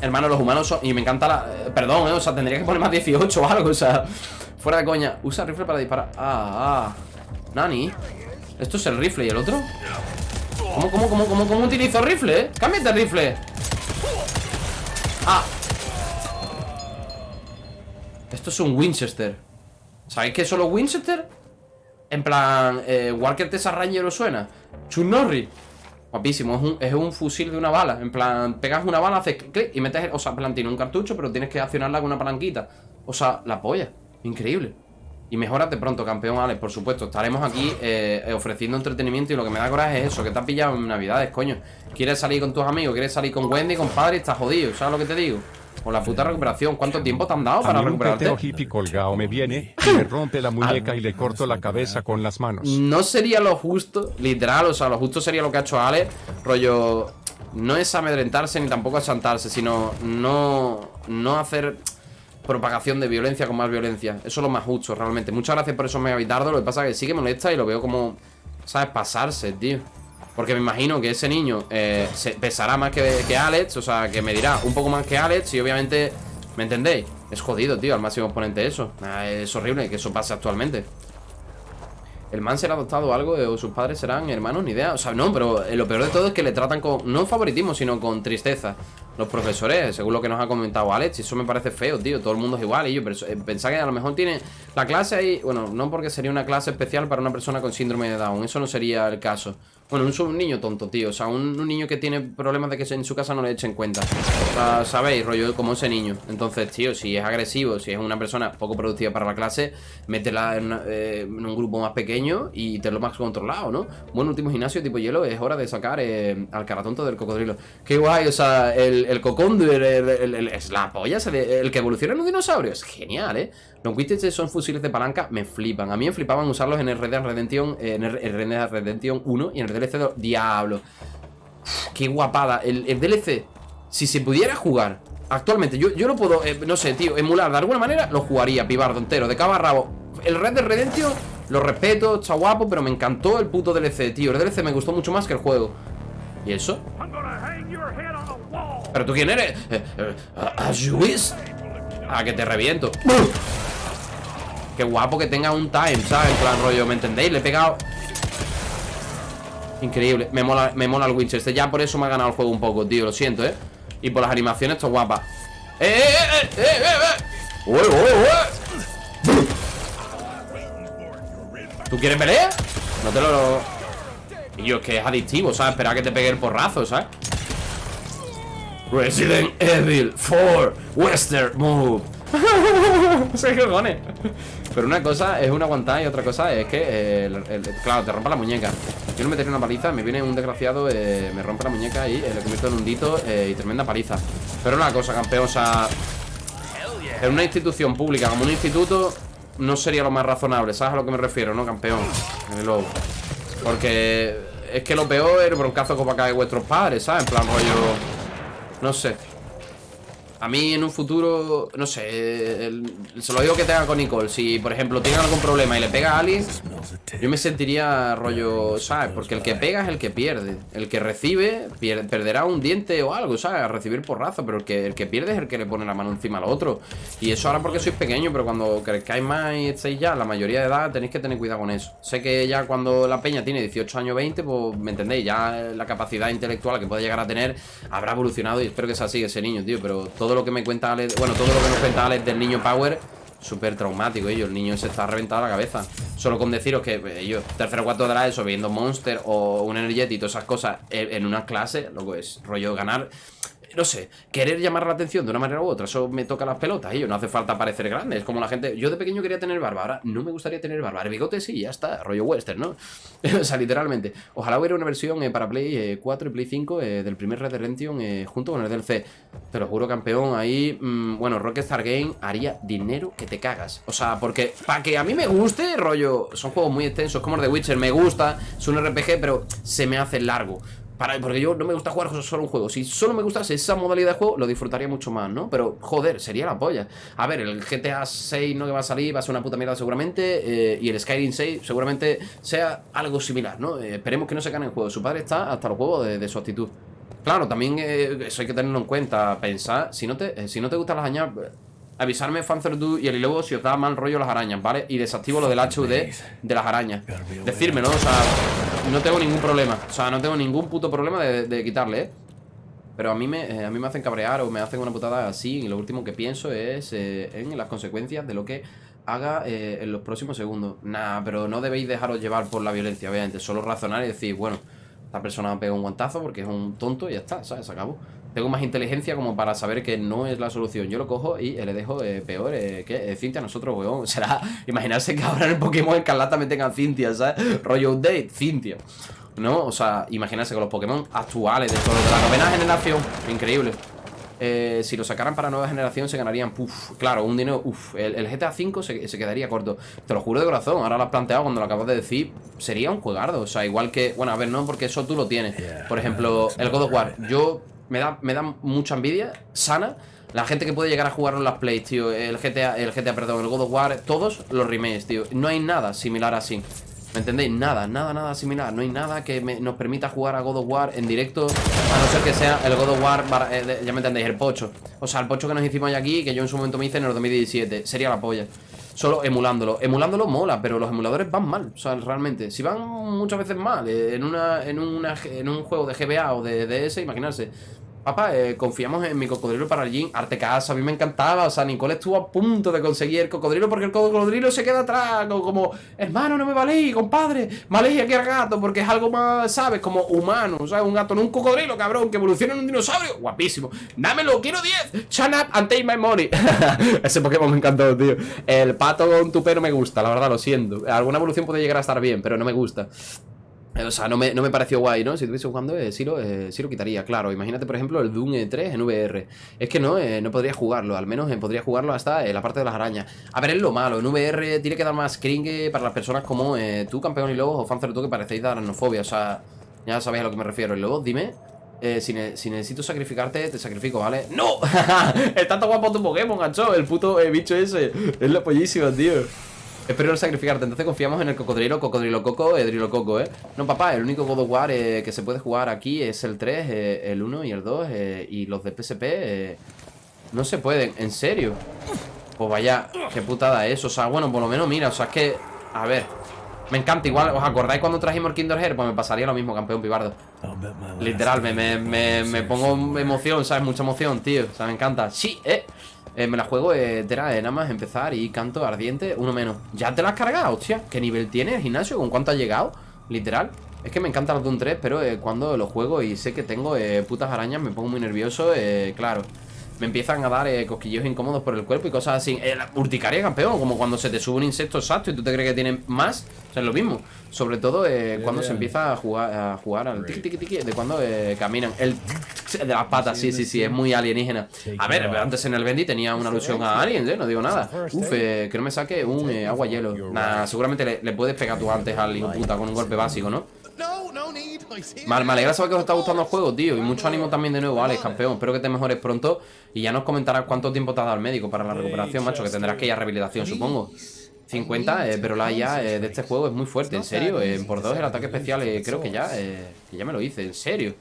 Hermano, los humanos son. Y me encanta la. eh, Perdón, eh, o sea, tendría que poner más 18 o algo, o sea. Fuera de coña. Usa rifle para disparar. Ah, ah. Nani. ¿Esto es el rifle y el otro? ¿Cómo, cómo, cómo, cómo, cómo utilizo rifle, eh? ¡Cámbiate el rifle! Ah. Esto es un Winchester. ¿Sabéis qué es solo Winchester? En plan, eh, Walker Texas Ranger os suena. Chuck Norris. Guapísimo, es un, es un fusil de una bala. En plan, pegas una bala, haces clic y metes. O sea, plan, tiene un cartucho, pero tienes que accionarla con una palanquita. O sea, la polla. Increíble. Y mejorate pronto, campeón Alex, por supuesto. Estaremos aquí eh, ofreciendo entretenimiento y lo que me da coraje es eso, que te has pillado en Navidades, coño. Quieres salir con tus amigos, quieres salir con Wendy, compadre, estás jodido, ¿sabes lo que te digo? O la puta recuperación. ¿Cuánto tiempo te han dado A para mí un recuperarte? hippie colgado me viene y me rompe la muñeca y le corto la cabeza con las manos. No sería lo justo, literal, o sea, lo justo sería lo que ha hecho Ale, rollo, no es amedrentarse ni tampoco achantarse, sino no, no hacer propagación de violencia con más violencia. Eso es lo más justo, realmente. Muchas gracias por esos megabitardos, lo que pasa es que sí que molesta y lo veo como, ¿sabes? Pasarse, tío. Porque me imagino que ese niño eh, pesará más que, Alex, o sea, que me dirá un poco más que Alex y obviamente, ¿me entendéis? Es jodido, tío, al máximo exponente eso. Es horrible que eso pase actualmente. ¿El man será adoptado algo? eh, ¿O sus padres serán hermanos? Ni idea. O sea, no, pero eh, lo peor de todo es que le tratan con. No favoritismo, sino con tristeza. Los profesores, según lo que nos ha comentado Alex, eso me parece feo, tío. Todo el mundo es igual. Y yo pensaba que a lo mejor tiene la clase ahí. Bueno, no porque sería una clase especial para una persona con síndrome de Down. Eso no sería el caso. Bueno, un, un niño tonto, tío. O sea, un, un niño que tiene problemas de que en su casa no le echen cuenta. O sea, sabéis, rollo como ese niño. Entonces, tío, si es agresivo, si es una persona poco productiva para la clase, métela en, eh, un grupo más pequeño y te lo más controlado, ¿no? Bueno, último gimnasio tipo hielo, es hora de sacar eh, al caratonto del cocodrilo. Qué guay, o sea, el, el el- el- el- es la polla, se le- el que evoluciona en un dinosaurio. Es genial, ¿eh? Los widgets son fusiles de palanca, me flipan. A mí me flipaban usarlos en el Red Dead Redemption, eh, en el Red Dead Redemption 1 y en el DLC de Diablo. Qué guapada. El, DLC, si se pudiera jugar actualmente, yo, yo lo puedo, eh, no sé, tío, emular de alguna manera, lo jugaría, pibardo entero, de cabo a rabo. El Red Dead Redemption, lo respeto, está guapo, pero me encantó el puto DLC, tío. El DLC me gustó mucho más que el juego. ¿Y eso? ¿Pero tú quién eres? Eh, eh, ¿A Luis? A que te reviento. Qué guapo que tenga un time, ¿sabes? En plan rollo, ¿me entendéis? Le he pegado Increíble, me mola, me mola el Winchester Ya por eso me ha ganado el juego un poco, tío, lo siento, ¿eh? Y por las animaciones, esto es guapa ¡Eh, eh, eh, eh, eh, eh! ¡Ué, ué, ué! ¿Tú quieres pelea? No te lo... Y yo, es que es adictivo, ¿sabes? Esperar a que te pegue el porrazo, ¿sabes? Resident Evil 4 Western Move qué cojones Pero una cosa es una aguantada y otra cosa es que eh, Claro, te rompa la muñeca Yo no metería una paliza, me viene un desgraciado eh, Me rompe la muñeca y eh, le convierto en un dito eh, Y tremenda paliza Pero una cosa, campeón, o sea En una institución pública como un instituto No sería lo más razonable ¿Sabes a lo que me refiero, no, campeón? Luego. Porque es que lo peor es el broncazo que va a caer vuestros padres, ¿sabes? En plan rollo... No sé. A mí en un futuro, no sé, se lo digo que tenga con Nicole. Si, por ejemplo, tiene algún problema y le pega a alguien, yo me sentiría rollo, ¿sabes? Porque el que pega es el que pierde. El que recibe pier- perderá un diente o algo, ¿sabes? A recibir porrazo, pero el que, el que pierde es el que le pone la mano encima al otro. Y eso ahora porque sois pequeño, pero cuando crezcáis más y estéis ya, la mayoría de edad, tenéis que tener cuidado con eso. Sé que ya cuando la peña tiene 18 años, 20, pues, ¿me entendéis? Ya la capacidad intelectual que puede llegar a tener habrá evolucionado y espero que sea así ese niño, tío. Pero todo lo que me cuenta Alex, bueno, todo lo que nos cuenta Alex del niño Power Súper traumático, ellos. El niño se está reventado la cabeza. Solo con deciros que eh, ellos, tercero o cuarto de la ESO, viendo Monster o un Energeti y todas esas cosas en, en una clase, loco, es rollo ganar. No sé, querer llamar la atención de una manera u otra, eso me toca las pelotas, ellos. No hace falta parecer grande. Es como la gente. Yo de pequeño quería tener barba, ahora no me gustaría tener barba. El bigote sí, ya está, rollo western, ¿no? o sea, literalmente. Ojalá hubiera una versión eh, para Play eh, 4 y Play 5 eh, del primer Red Dead Redemption eh, junto con el DLC. Te lo juro, campeón. Ahí, mm, bueno, Rockstar Game haría dinero que te cagas. O sea, porque para que a mí me guste, rollo, son juegos muy extensos, como el de Witcher, me gusta, es un RPG, pero se me hace largo. Para, porque yo no me gusta jugar solo un juego. Si solo me gustase esa modalidad de juego, lo disfrutaría mucho más, ¿no? Pero, joder, sería la polla. A ver, el GTA 6 no que va a salir, va a ser una puta mierda seguramente. eh, y el Skyrim 6 seguramente sea algo similar, ¿no? Eh, esperemos que no se gane el juego. Su padre está hasta los huevos de, su actitud. Claro, también eh, eso hay que tenerlo en cuenta. Pensar, si no te, si no te gustan las arañas, eh, avisarme Fanzerdu y el luego si os da mal rollo las arañas, ¿vale? Y desactivo lo del HUD de las arañas. Decírmelo, o sea, no tengo ningún problema. O sea, no tengo ningún puto problema de, de quitarle, ¿eh? Pero a mí, me, eh, a mí me hacen cabrear o me hacen una putada así y lo último que pienso es eh, en las consecuencias de lo que haga eh, en los próximos segundos. Nah, pero no debéis dejaros llevar por la violencia, obviamente. Solo razonar y decir, bueno, esta persona me pega un guantazo porque es un tonto y ya está, ¿sabes? Se acabó. Tengo más inteligencia como para saber que no es la solución. Yo lo cojo y eh, le dejo eh, peor eh, que eh, Cintia a nosotros, weón. Será imaginarse que ahora en el Pokémon Escarlata me tengan Cintia, ¿sabes? Rollo update, Cintia. ¿No? O sea, imaginarse con los Pokémon actuales de, todo, de la novena generación. Increíble. eh, si lo sacaran para nueva generación se ganarían, puf, claro, un dinero, uff, el, el GTA V se, se quedaría corto. Te lo juro de corazón, ahora lo has planteado cuando lo acabas de decir, sería un juegardo, o sea, igual que, bueno, a ver, no, porque eso tú lo tienes. Por ejemplo, el God of War, yo me da, me da mucha envidia, sana, la gente que puede llegar a jugarlo en las plays, tío El GTA, el GTA, perdón, el God of War Todos los remakes, tío. No hay nada similar así. ¿Me entendéis? Nada, nada, nada similar. No hay nada que me- nos permita jugar a God of War en directo A no ser que sea el God of War bar- eh, Ya me entendéis, el pocho. O sea, el pocho que nos hicimos aquí Que yo en su momento me hice en el 2017 Sería la polla Solo emulándolo. Emulándolo mola, pero los emuladores van mal O sea, realmente. Si van muchas veces mal eh, En, una, en, una, en un juego de GBA o de DS Imaginarse Papá, eh, confiamos en mi cocodrilo para el gym Arte casa, a mí me encantaba O sea, Nicole estuvo a punto de conseguir el cocodrilo Porque el cocodrilo se queda atrás Como, hermano, no me valéis, compadre Valéis aquí al gato Porque es algo más, ¿sabes? Como humano ¿Sabes? Un gato, no un cocodrilo, cabrón Que evoluciona en un dinosaurio. Guapísimo. Dámelo, quiero 10 Shut up and take my money. Ese Pokémon me encantó, tío. El pato con tu pelo me gusta, la verdad, lo siento. Alguna evolución puede llegar a estar bien Pero no me gusta o sea, no me, no me pareció guay, ¿no? Si estuviese jugando, eh, sí, lo, eh, sí lo quitaría, claro. Imagínate, por ejemplo, el Doom eh, 3 en VR. Es que no, eh, no podría jugarlo. Al menos eh, podría jugarlo hasta eh, la parte de las arañas. A ver, es lo malo. En VR tiene que dar más cringe para las personas como tú, campeón y lobos, o Fanzer tú, que parecéis de aranofobia. O sea, ya sabéis a lo que me refiero. Y luego, dime... si, si necesito sacrificarte, te sacrifico, ¿vale? ¡No! Está tan guapo tu Pokémon, gacho El puto bicho ese Es la pollísima, tío Espero no sacrificarte, entonces confiamos en el cocodrilo, cocodrilo coco, edrilo coco, ¿eh? No, papá, el único God of War eh, que se puede jugar aquí es el 3, eh, el 1 y el 2, eh, y los de PSP eh, no se pueden, ¿en serio? Pues vaya, qué putada es, o sea, bueno, por lo menos mira, o sea, es que, a ver, me encanta, igual, ¿os acordáis cuando trajimos el Kinder? Pues me pasaría lo mismo, campeón pibardo. Literal, me, me, me, me pongo emoción, ¿sabes? Mucha emoción, tío. O sea, me encanta. Sí, eh. Eh, me la juego entera, eh, nada más empezar y canto ardiente, uno menos. ¿Ya te la has cargado, hostia? ¿Qué nivel tiene el gimnasio? ¿Con cuánto has llegado? Literal. Es que me encanta los Doom 3, pero eh, cuando lo juego y sé que tengo eh, putas arañas, me pongo muy nervioso, eh, claro. Me empiezan a dar eh, cosquillos incómodos por el cuerpo y cosas así. Eh, la urticaria, campeón, como cuando se te sube un insecto exacto y tú te crees que tiene más. O sea, es lo mismo. Sobre todo eh, cuando se empieza a jugar, a jugar al tiki tiki tiki, de cuando eh, caminan. El de las patas, sí, sí, sí, es muy alienígena. A ver, antes en el Bendy tenía una alusión a aliens, ¿eh? No digo nada. Uf, eh, que no me saque un agua hielo. Nah, seguramente le, le puedes pegar tú antes al hijo puta con un golpe básico, ¿no? No, no need. I see. Mal, me alegra saber que os está gustando el juego, tío. Y mucho ánimo también de nuevo, Alex, campeón. Espero que te mejores pronto. Y ya nos comentarás cuánto tiempo te ha dado el médico para la recuperación, macho. Que tendrás que ir a rehabilitación, supongo. 50, eh, pero la IA eh, de este juego es muy fuerte, en serio. eh, por dos el ataque especial, eh, creo que ya, eh, que ya me lo hice, en serio.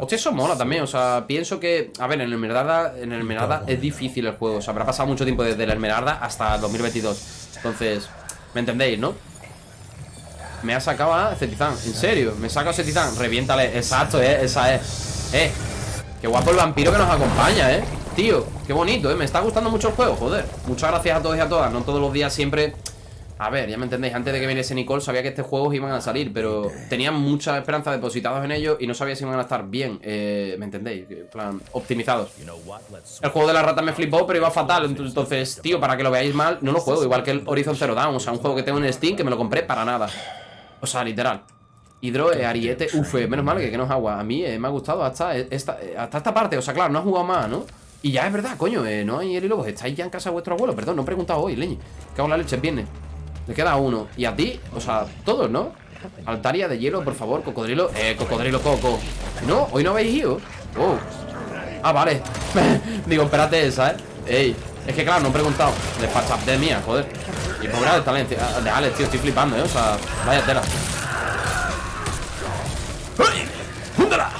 Hostia, eso mola también, o sea, pienso que, a ver, en el Esmeralda, en el Esmeralda es difícil el juego, o sea, habrá pasado mucho tiempo desde el Esmeralda hasta 2022. Entonces, ¿me entendéis, no? Me ha sacado a Zetizan, en serio, me saca a Zetizan, reviéntale, exacto, eh, esa es. Eh, qué guapo el vampiro que nos acompaña, eh. Tío, qué bonito, eh, me está gustando mucho el juego, joder. Muchas gracias a todos y a todas, no todos los días siempre. A ver, ya me entendéis, antes de que viniese Nicole sabía que estos juegos iban a salir, pero tenía mucha esperanza depositados en ellos y no sabía si iban a estar bien, eh, ¿me entendéis? En plan, optimizados. El juego de la rata me flipó, pero iba fatal. ent- Entonces, tío, para que lo veáis mal, no lo juego. Igual que el Horizon Zero Dawn. O sea, un juego que tengo en Steam que me lo compré para nada. O sea, literal. Hidro, eh, Ariete, uf, menos mal que, que no es agua. A mí eh, me ha gustado hasta esta, eh, hasta esta parte. O sea, claro, no has jugado más, ¿no? Y ya es verdad, coño, eh, no hay el hilo. Estáis ya en casa de vuestro abuelo. Perdón, no he preguntado hoy, leñe. ¿Qué hago la leche? Viene. Le queda uno. Y a ti, o sea, todos, ¿no? Altaria de hielo, por favor, cocodrilo. Eh, cocodrilo coco. No, hoy no habéis ido. Oh. Ah, vale. Digo, espérate esa, ¿eh? Ey, es que claro, no he preguntado. Despachap de mía, joder. Y pobre de talento. De Alex, tío, estoy flipando, ¿eh? O sea, vaya tela. ¡Ay! ¡Húndala!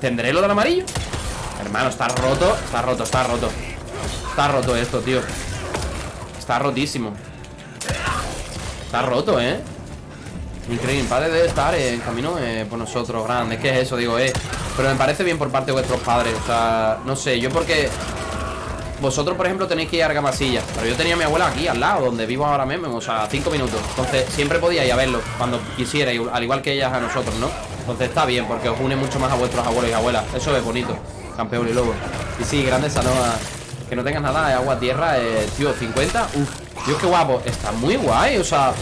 ¿Tendré lo del amarillo? Hermano, está roto. Está roto, está roto. Está roto esto, tío. Está rotísimo. Está roto, ¿eh? Increíble, padre debe estar en camino eh, por nosotros, grande. ¿Qué es eso? Digo, eh. Pero me parece bien por parte de vuestros padres. O sea, no sé, yo porque. Vosotros, por ejemplo, tenéis que ir a Argamasilla. Pero yo tenía a mi abuela aquí, al lado, donde vivo ahora mismo, o sea, cinco minutos. Entonces, siempre podía ir a verlo cuando quisiera, al igual que ellas a nosotros, ¿no? Entonces está bien, porque os une mucho más a vuestros abuelos y abuelas. Eso es bonito, campeón y lobo. Y sí, grande Sanoa. Que no tengas nada de agua, tierra, eh, tío, 50. Uf, Dios, qué guapo. Está muy guay, o sea.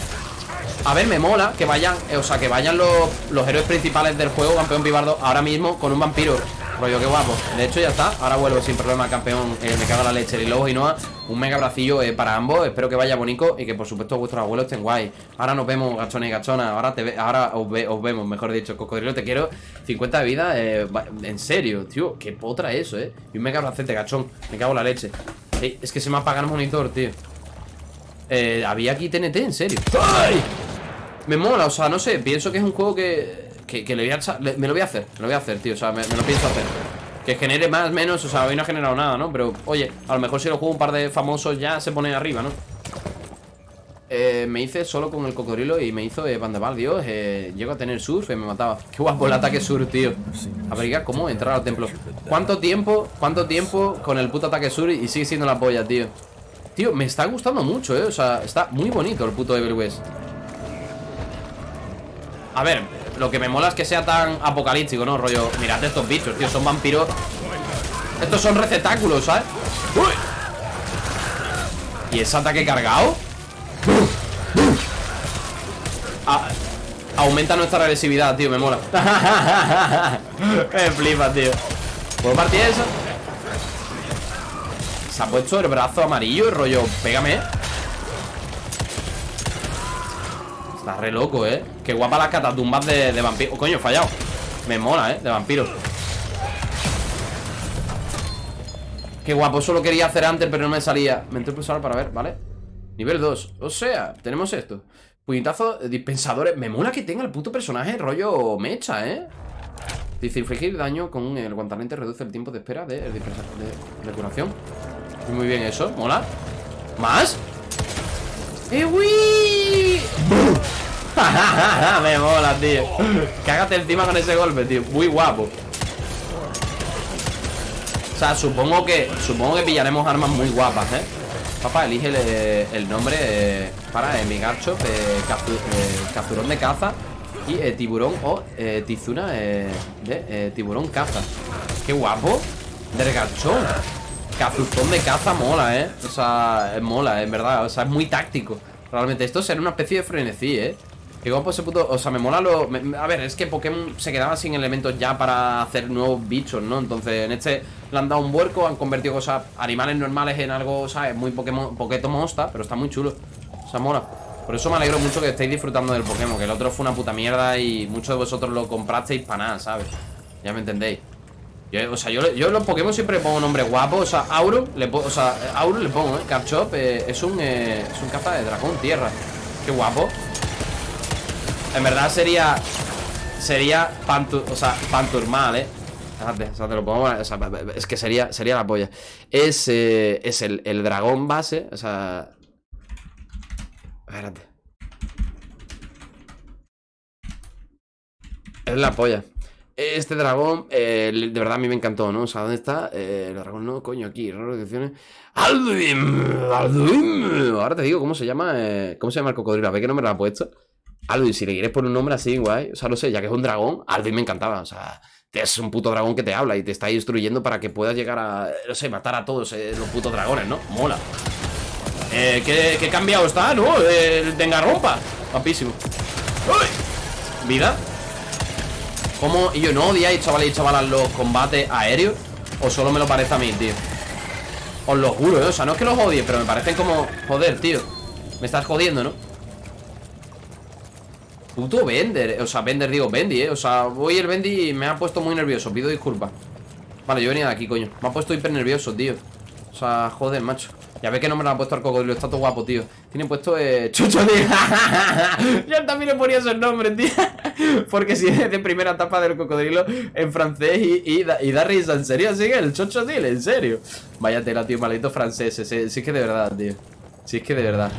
A ver, me mola que vayan, eh, o sea, que vayan los, los héroes principales del juego, campeón pibardo, ahora mismo con un vampiro. Rollo, qué guapo. De hecho, ya está. Ahora vuelvo sin problema campeón. eh, me cago en la leche. Y luego y Noah, un mega bracillo eh, para ambos. Espero que vaya bonito y que por supuesto vuestros abuelos estén guay. Ahora nos vemos, gachones y gachonas. Ahora, ahora os, ve- os vemos, mejor dicho. Cocodrilo, te quiero. 50 de vida. en serio, tío. Qué potra eso, eh. Y un mega bracete, gachón. Me cago en la leche. Es que se me apaga el monitor, tío. Eh, había aquí TNT, en serio. ¡Ay! Me mola, o sea, no sé, pienso que es un juego que, que, le voy a le- me lo voy a hacer, me lo voy a hacer, tío, o sea, me, lo pienso hacer. Que genere más, menos, o sea, hoy no ha generado nada, ¿no? Pero, oye, a lo mejor si lo juego un par de famosos ya se pone arriba, ¿no? Eh, me hice solo con el cocodrilo y me hizo eh, Bandeval, Dios, eh, llego a tener surf y me mataba. Qué guapo el ataque surf, tío. Averiguar cómo entrar al templo. ¿Cuánto tiempo, cuánto tiempo con el puto ataque surf y sigue siendo la polla, tío? Tío, me está gustando mucho, eh, o sea, está muy bonito el puto Evil West. A ver, lo que me mola es que sea tan apocalíptico, ¿no? Rollo, mirad estos bichos, tío, son vampiros Estos son receptáculos, ¿sabes? ¿Y ese ataque cargado? Ah, aumenta nuestra agresividad, tío, me mola Me flipa, tío ¿Puedo partir eso? Se ha puesto el brazo amarillo, rollo, pégame re loco, ¿eh? Qué guapa las catatumbas de, de vampiro. coño, he fallado. Me mola, ¿eh? De vampiro. Qué guapo. Eso lo quería hacer antes, pero no me salía. Me entré pulsar para ver, ¿vale? Nivel 2. O sea, tenemos esto. Puñetazo, eh, dispensadores. Me mola que tenga el puto personaje rollo mecha, ¿eh? Dice, infligir daño con el guantanete reduce el tiempo de espera de, de, curación. Muy bien eso, mola. ¿Más? ¡Eh! Me mola, tío. Cágate encima con ese golpe, tío. Muy guapo. O sea, supongo que Supongo que pillaremos armas muy guapas, ¿eh? Papá, elige el, eh, nombre eh, Para eh, mi garcho eh, Capturón de caza Y tiburón o tizuna De tiburón caza. Qué guapo. Del garchón Cazuzón de caza mola, ¿eh? O sea, mola, en verdad. O sea, es muy táctico. Realmente esto será una especie de frenesí, ¿eh? Guapo ese puto... O sea, me mola lo... a ver, es que Pokémon se quedaba sin elementos ya para hacer nuevos bichos, ¿no? Entonces, en este le han dado un vuelco, han convertido cosas, animales normales en algo, ¿sabes? Muy Pokémon, Poqueto Monsta, pero está muy chulo. O sea, mola. Por eso me alegro mucho que estéis disfrutando del Pokémon, que el otro fue una puta mierda y muchos de vosotros lo comprasteis para nada, ¿sabes? Ya me entendéis. O sea, yo, yo los Pokémon siempre pongo nombres guapos. O sea, Auro, le o sea, Auro le pongo, ¿eh? Capchop eh, es un eh, un caza de dragón tierra. Qué guapo. En verdad sería sería pantu, o sea, panturmal, ¿eh? Fíjate, o sea, te lo pongo, o es que sería sería la polla. Es eh, es el, el dragón base, o sea, Espérate. Es la polla. Este dragón, eh, de verdad a mí me encantó, ¿no? O sea, ¿dónde está? Eh, el dragón no, coño, aquí, raro descripciones. ¡Alduin! ¡Alduin! Ahora te digo cómo se llama, eh, cómo se llama el cocodrilo. A ver qué nombre le ha puesto. Alduin, si le quieres poner un nombre así, guay. O sea, no sé, ya que es un dragón, Alduin me encantaba. O sea, es un puto dragón que te habla y te está instruyendo para que puedas llegar a, no sé, matar a todos eh, los putos dragones, ¿no? Mola. Eh, ¿qué, qué cambiado está, no? El Tengarrompa. Guapísimo. ¡Uy! ¿Vida? ¿Cómo? Y yo no odiáis, chavales y chavalas, los combates aéreos. O solo me lo parece a mí, tío. Os lo juro, ¿eh? O sea, no es que los odie, pero me parecen como. Joder, tío. Me estás jodiendo, ¿no? Puto Bender. O sea, Bender, digo, Bendy, ¿eh? O sea, voy el Bendy y me ha puesto muy nervioso. Pido disculpas. Vale, yo venía de aquí, coño. Me ha puesto hiper nervioso, tío. O sea, joder, macho. Ya ve que no me lo ha puesto al cocodrilo. Está todo guapo, tío. Tiene puesto eh, Chucho. Yo también le ponía esos nombres, tío. Porque si es de primera etapa del cocodrilo en francés y, y, da, y da risa. ¿En serio? ¿Sigue el Chocho, tío? ¿En serio? Vaya tela, tío. Maldito francés. Sí, sí es que de verdad, tío. Sí es que de verdad.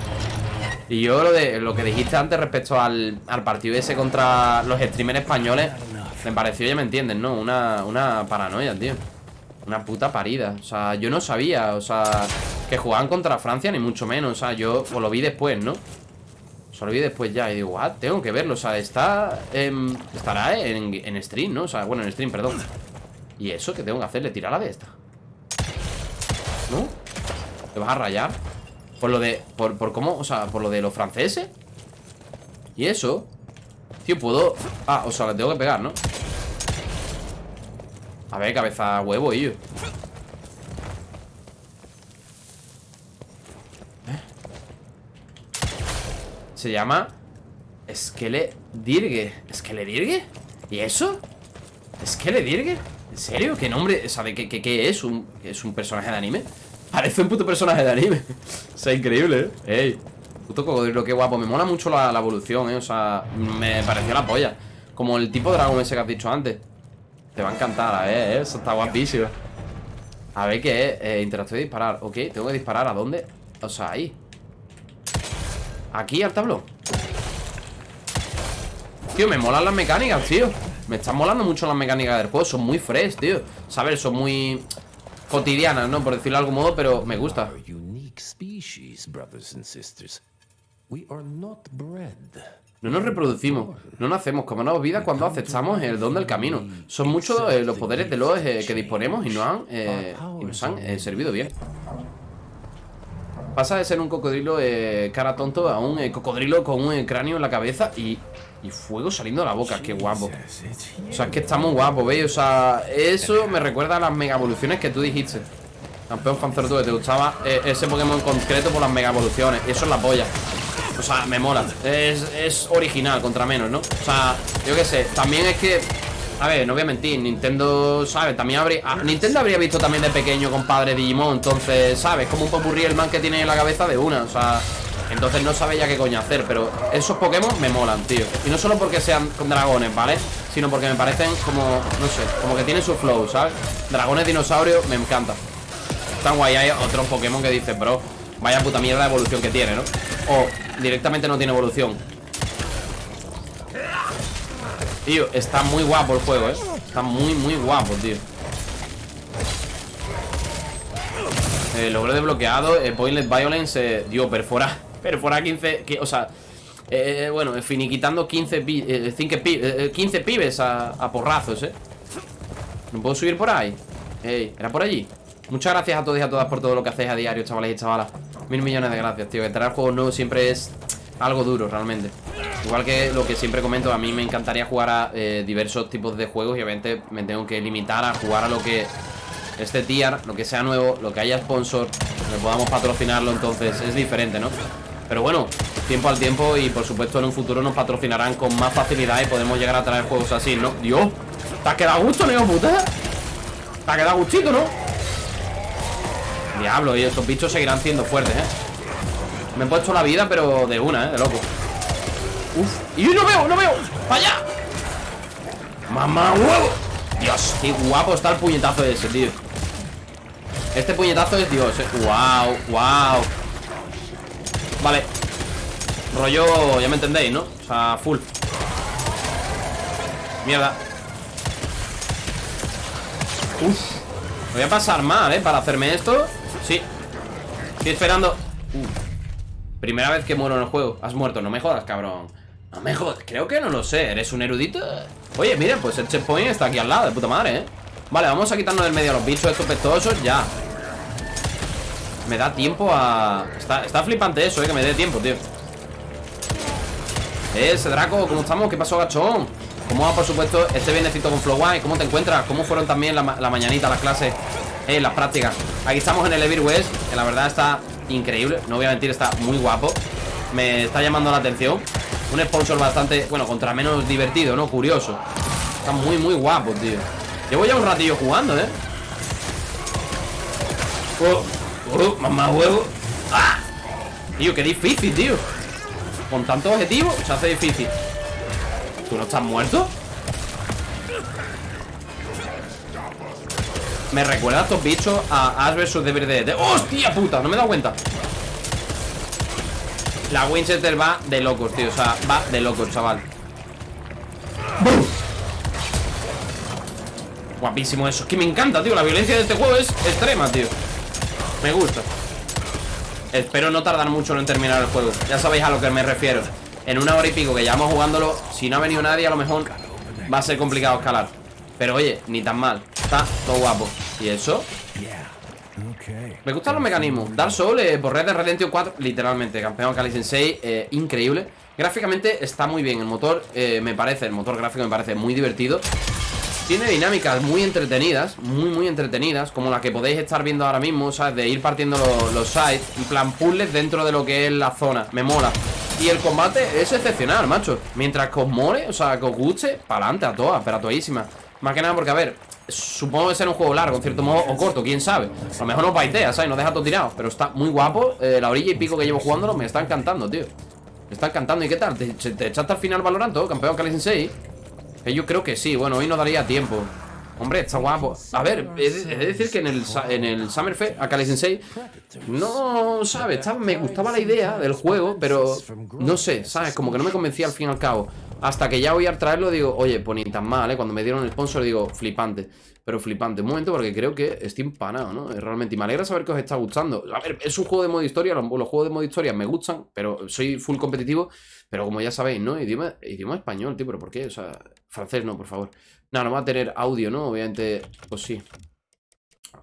Y yo lo de lo que dijiste antes respecto al, al partido ese contra los streamers españoles, me pareció, ya me entienden, ¿no? Una, una paranoia, tío. Una puta parida. O sea, yo no sabía, o sea, que jugaban contra Francia, ni mucho menos. O sea, yo lo vi después, ¿no? O sea, lo vi después ya. Y digo, ah, tengo que verlo. O sea, está. em, estará en, en stream, ¿no? O sea, bueno, en stream, perdón. ¿Y eso qué tengo que hacerle? Tirarla de esta. ¿No? ¿Te vas a rayar? Por lo de. Por, por cómo. O sea, por lo de los franceses. Y eso. Tío, puedo. Ah, o sea, le tengo que pegar, ¿no? A ver, cabeza huevo, y yo. Se llama Skele Dirge ¿Skele Dirge? ¿Y eso? ¿Skele Dirge? ¿En serio? ¿Qué nombre? ¿Sabe qué, qué, qué es? ¿Un, ¿Es un personaje de anime? Parece un puto personaje de anime. O sea, increíble, ¿eh? Ey Puto cocodrilo, qué guapo. Me mola mucho la, la evolución, ¿eh? O sea, me pareció la polla. Como el tipo dragón ese que has dicho antes. Te va a encantar, ¿eh? Eso está guapísimo. A ver qué es eh, Interactuar y disparar. Ok, tengo que disparar. ¿A dónde? O sea, ahí. Aquí al tablón. Tío, me molan las mecánicas, tío. Me están molando mucho las mecánicas del juego. Son muy fresh, tío. ¿Sabes? Son muy cotidianas, ¿no? Por decirlo de algún modo Pero me gusta. No nos reproducimos, no nacemos, comemos vida cuando aceptamos el don del camino. Son muchos eh, los poderes de los eh, que disponemos y nos han, eh, y nos han servido bien. Pasa de ser un cocodrilo cara tonto a un cocodrilo con un cráneo en la cabeza y, y fuego saliendo de la boca. Qué guapo. O sea, es que está muy guapo, ¿veis? O sea, eso me recuerda a las mega evoluciones que tú dijiste. Campeón Fanzerto, que te gustaba eh, ese Pokémon en concreto por las mega evoluciones. Eso es la polla. O sea, me mola. Es, es original, contra menos, ¿no? O sea, yo qué sé. También es que. A ver, no voy a mentir. Nintendo, ¿sabes? También habría. ah, Nintendo habría visto también de pequeño compadre Digimon. Entonces, ¿sabes? Como un popurrí el man que tiene en la cabeza de una. O sea. Entonces no sabe ya qué coño hacer. Pero esos Pokémon me molan, tío. Y no solo porque sean dragones, ¿vale? Sino porque me parecen como. No sé. Como que tienen su flow, ¿sabes? Dragones dinosaurios, me encanta. Tan guay, hay otros Pokémon que dices, bro Vaya puta mierda de evolución que tiene, ¿no? O directamente no tiene evolución Tío, está muy guapo el juego, ¿eh? Está muy, muy guapo, tío eh, Logro desbloqueado eh, Pointless Violence eh, Dios, perfora Perfora 15 que, O sea eh, Bueno, finiquitando 15, pi- eh, cinque pi- eh, 15 pibes a, porrazos, ¿eh? ¿No puedo subir por ahí? Ey, ¿era por allí? Muchas gracias a todos y a todas por todo lo que hacéis a diario, chavales y chavalas Mil millones de gracias, tío Que traer juegos nuevos siempre es algo duro, realmente Igual que lo que siempre comento A mí me encantaría jugar a eh, diversos tipos de juegos Y obviamente me tengo que limitar a jugar a lo que Este tier, lo que sea nuevo Lo que haya sponsor Que podamos patrocinarlo, entonces es diferente, ¿no? Pero bueno, tiempo al tiempo Y por supuesto en un futuro nos patrocinarán con más facilidad Y podemos llegar a traer juegos así, ¿no? Dios, ¿te has quedado gusto, Neo puta? ¿Te ha quedado gustito, no? Diablo, y estos bichos seguirán siendo fuertes, ¿eh? Me he puesto la vida, pero de una, ¿eh? De loco Uf, y no veo, no veo ¡Para allá! ¡Mamá huevo! Dios, qué guapo está el puñetazo ese, tío Este puñetazo es Dios, ¿eh? ¡Wow! ¡Wow! Vale. Rollo, ya me entendéis, ¿no? O sea, full. Mierda. Uf. Voy a pasar mal, ¿eh? Para hacerme esto. Sí. Estoy esperando. Uh. Primera vez que muero en el juego. Has muerto, no me jodas, cabrón. No me jodas, creo que no lo sé. ¿Eres un erudito? Oye, mira, pues el checkpoint está aquí al lado De puta madre, ¿eh? Vale, vamos a quitarnos del medio a los bichos estos pestosos Ya Me da tiempo a... Está, está flipante eso, ¿eh? Que me dé tiempo, tío Eh, ese Draco, ¿cómo estamos? ¿Qué pasó, gachón? ¿Cómo va, por supuesto, este bienecito con Flow One? ¿Cómo te encuentras? ¿Cómo fueron también la, la mañanita, las clases? Eh, las prácticas Aquí estamos en el Evil West Que la verdad está increíble No voy a mentir, está muy guapo Me está llamando la atención Un sponsor bastante, bueno, contra menos divertido, ¿no? Curioso Está muy, muy guapo, tío Llevo ya un ratillo jugando, ¿eh? Oh, oh, mamá huevo ¡Ah! Tío, qué difícil, tío Con tantos objetivos se hace difícil ¿Tú no estás muerto? Me recuerda a estos bichos a Ash vs Devil ¿eh? ¡Hostia puta! No me he dado cuenta La Winchester va de locos, tío O sea, va de locos, chaval. Guapísimo eso Es que me encanta, tío La violencia de este juego es extrema, tío Me gusta. Espero no tardar mucho en terminar el juego. Ya sabéis a lo que me refiero. En una hora y pico que llevamos jugándolo Si no ha venido nadie a lo mejor Va a ser complicado escalar. Pero oye, ni tan mal. Está todo guapo. ¿Y eso? Me gustan los mecanismos. Dark Souls, eh, por Red Dead Redemption 4 Literalmente, campeón Kali Sensei eh, Increíble. Gráficamente está muy bien El motor, eh, me parece El motor gráfico me parece muy divertido tiene dinámicas muy entretenidas Muy, muy entretenidas Como la que podéis estar viendo ahora mismo ¿Sabes? De ir partiendo los, los sites En plan puzzles dentro de lo que es la zona Me mola y el combate es excepcional, macho Mientras que os mole, o sea, que os guste Para adelante a todas, pero a toísimas Más que nada porque, a ver, supongo que será un juego largo En cierto modo, o corto, quién sabe A lo mejor nos baitea, ¿sabes? Nos deja todo tirado Pero está muy guapo, eh, la orilla y pico que llevo jugándolo Me está encantando, tío Me está encantando, ¿y qué tal? ¿Te, te echaste al final valorando, campeón Cali 6? Yo creo que sí. Bueno, hoy no daría tiempo. Hombre, está guapo. A ver, he de, decir que en el, en el Summer Fest, a Kali Sensei, no, ¿sabes? Estaba- me gustaba la idea del juego, pero no sé, ¿sabes? Como que no me convencía al fin y al cabo. Hasta que ya voy a traerlo, digo, oye, pues ni tan mal, ¿eh? Cuando me dieron el sponsor, digo, flipante. Pero flipante. Un momento, porque creo que estoy empanado, ¿no? Realmente. Y me alegra saber que os está gustando. A ver, es un juego de modo historia. Los, los juegos de modo historia me gustan, pero soy full competitivo. Pero como ya sabéis, ¿no? Idioma, idioma español, tío, pero ¿por qué? O sea, francés no, por favor. No, no va a tener audio, ¿no? Obviamente, pues sí.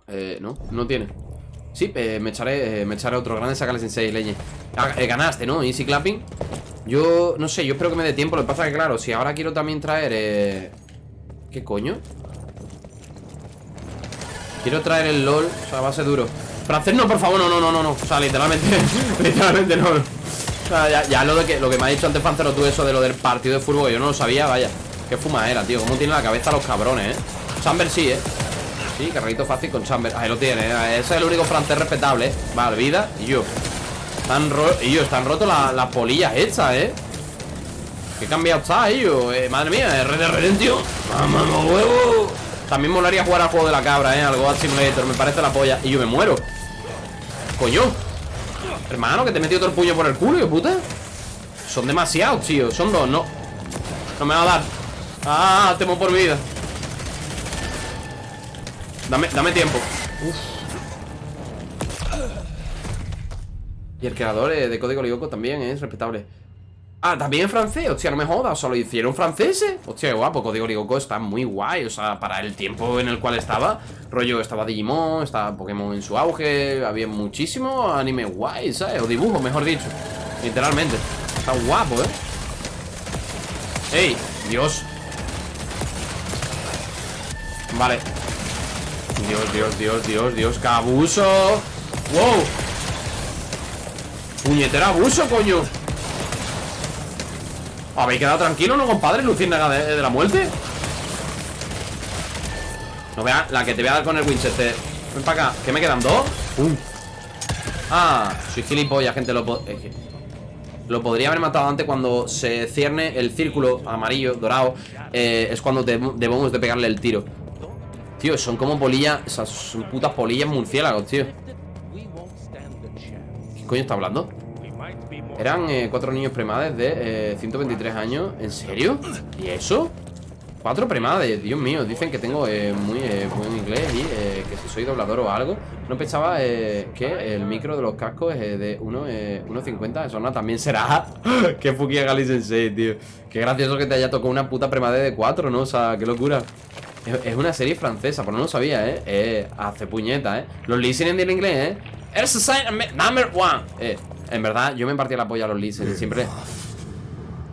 Eh, no, no tiene. Sí, eh, me echaré eh, me echaré otro grande sacales en 6 leñe. Ah, eh, ganaste, ¿no? Easy clapping. Yo, no sé, yo espero que me dé tiempo. Lo que pasa es que, claro, si ahora quiero también traer. ¿Qué coño? Quiero traer el LOL. O sea, va a ser duro. Francés, no, por favor, no, no, no, no, no. O sea, literalmente. literalmente no. O sea, ya, ya lo de que lo que me ha dicho antes Fancero tú, eso de lo del partido de fútbol, yo no lo sabía, vaya. Qué fuma era, tío. Cómo tiene la cabeza los cabrones, eh. Chamber sí, eh. Sí, carrito fácil con Chamber. Ahí lo tiene, eh. Ese es el único francés respetable, eh. Vale, vida y yo. Están ro están rotos la- las polillas hechas, eh. Qué cambiado está, ellos. Eh, madre mía, Red Dead Redemption. ¡Mamá, huevo! También molaría jugar al juego de la cabra, eh. Al Goat Simulator. Me parece la polla. Y yo me muero. Coño. Hermano, que te he metido todo el puño por el culo, ¿qué puta? Son demasiados, tío. Son dos, no. No me va a dar. Ah, temo por vida. Dame, dame tiempo. Uf. Y el creador eh, de Código Lyoko también es respetable. Ah, también en francés. Hostia, no me jodas. O sea, lo hicieron franceses. Hostia, qué guapo. Código Lyoko está muy guay. O sea, para el tiempo en el cual estaba. Rollo, estaba Digimon, estaba Pokémon en su auge. Había muchísimo anime guay, ¿sabes? O dibujo, mejor dicho. Literalmente. Está guapo, ¿eh? ¡Ey! Dios. Vale. Dios, Dios, Dios, Dios, Dios. ¡Qué abuso! ¡Wow! ¡Puñetera abuso, coño! ¿Habéis quedado tranquilo, no, compadre? Luciérnaga de, de la muerte No vea la que te voy a dar con el Winchester Ven para acá, ¿qué me quedan? ¿Dos? Ah, soy gilipollas, gente Lo, que lo podría haber matado antes cuando se cierne el círculo amarillo, dorado eh, Es cuando debemos de pegarle el tiro Tío, son como polillas O sea, son putas polillas murciélagos, tío ¿Qué coño está hablando? Eran eh, cuatro niños premades de eh, 123 años ¿En serio? ¿Y eso? Cuatro premades, Dios mío Dicen que tengo eh, muy eh, buen inglés Y eh, que si soy doblador o algo No pensaba eh, que el micro de los cascos es eh, de 1, eh, 1.50 Eso no, también será Qué fukia Gali Sensei, tío Qué gracioso que te haya tocado una puta premade de cuatro, ¿no? O sea, qué locura es, es una serie francesa, pero no lo sabía, ¿eh? Eh, hace puñeta, ¿eh? Los listening del inglés, ¿eh? Society number one Eh, en verdad, yo me partía la polla a los listening Siempre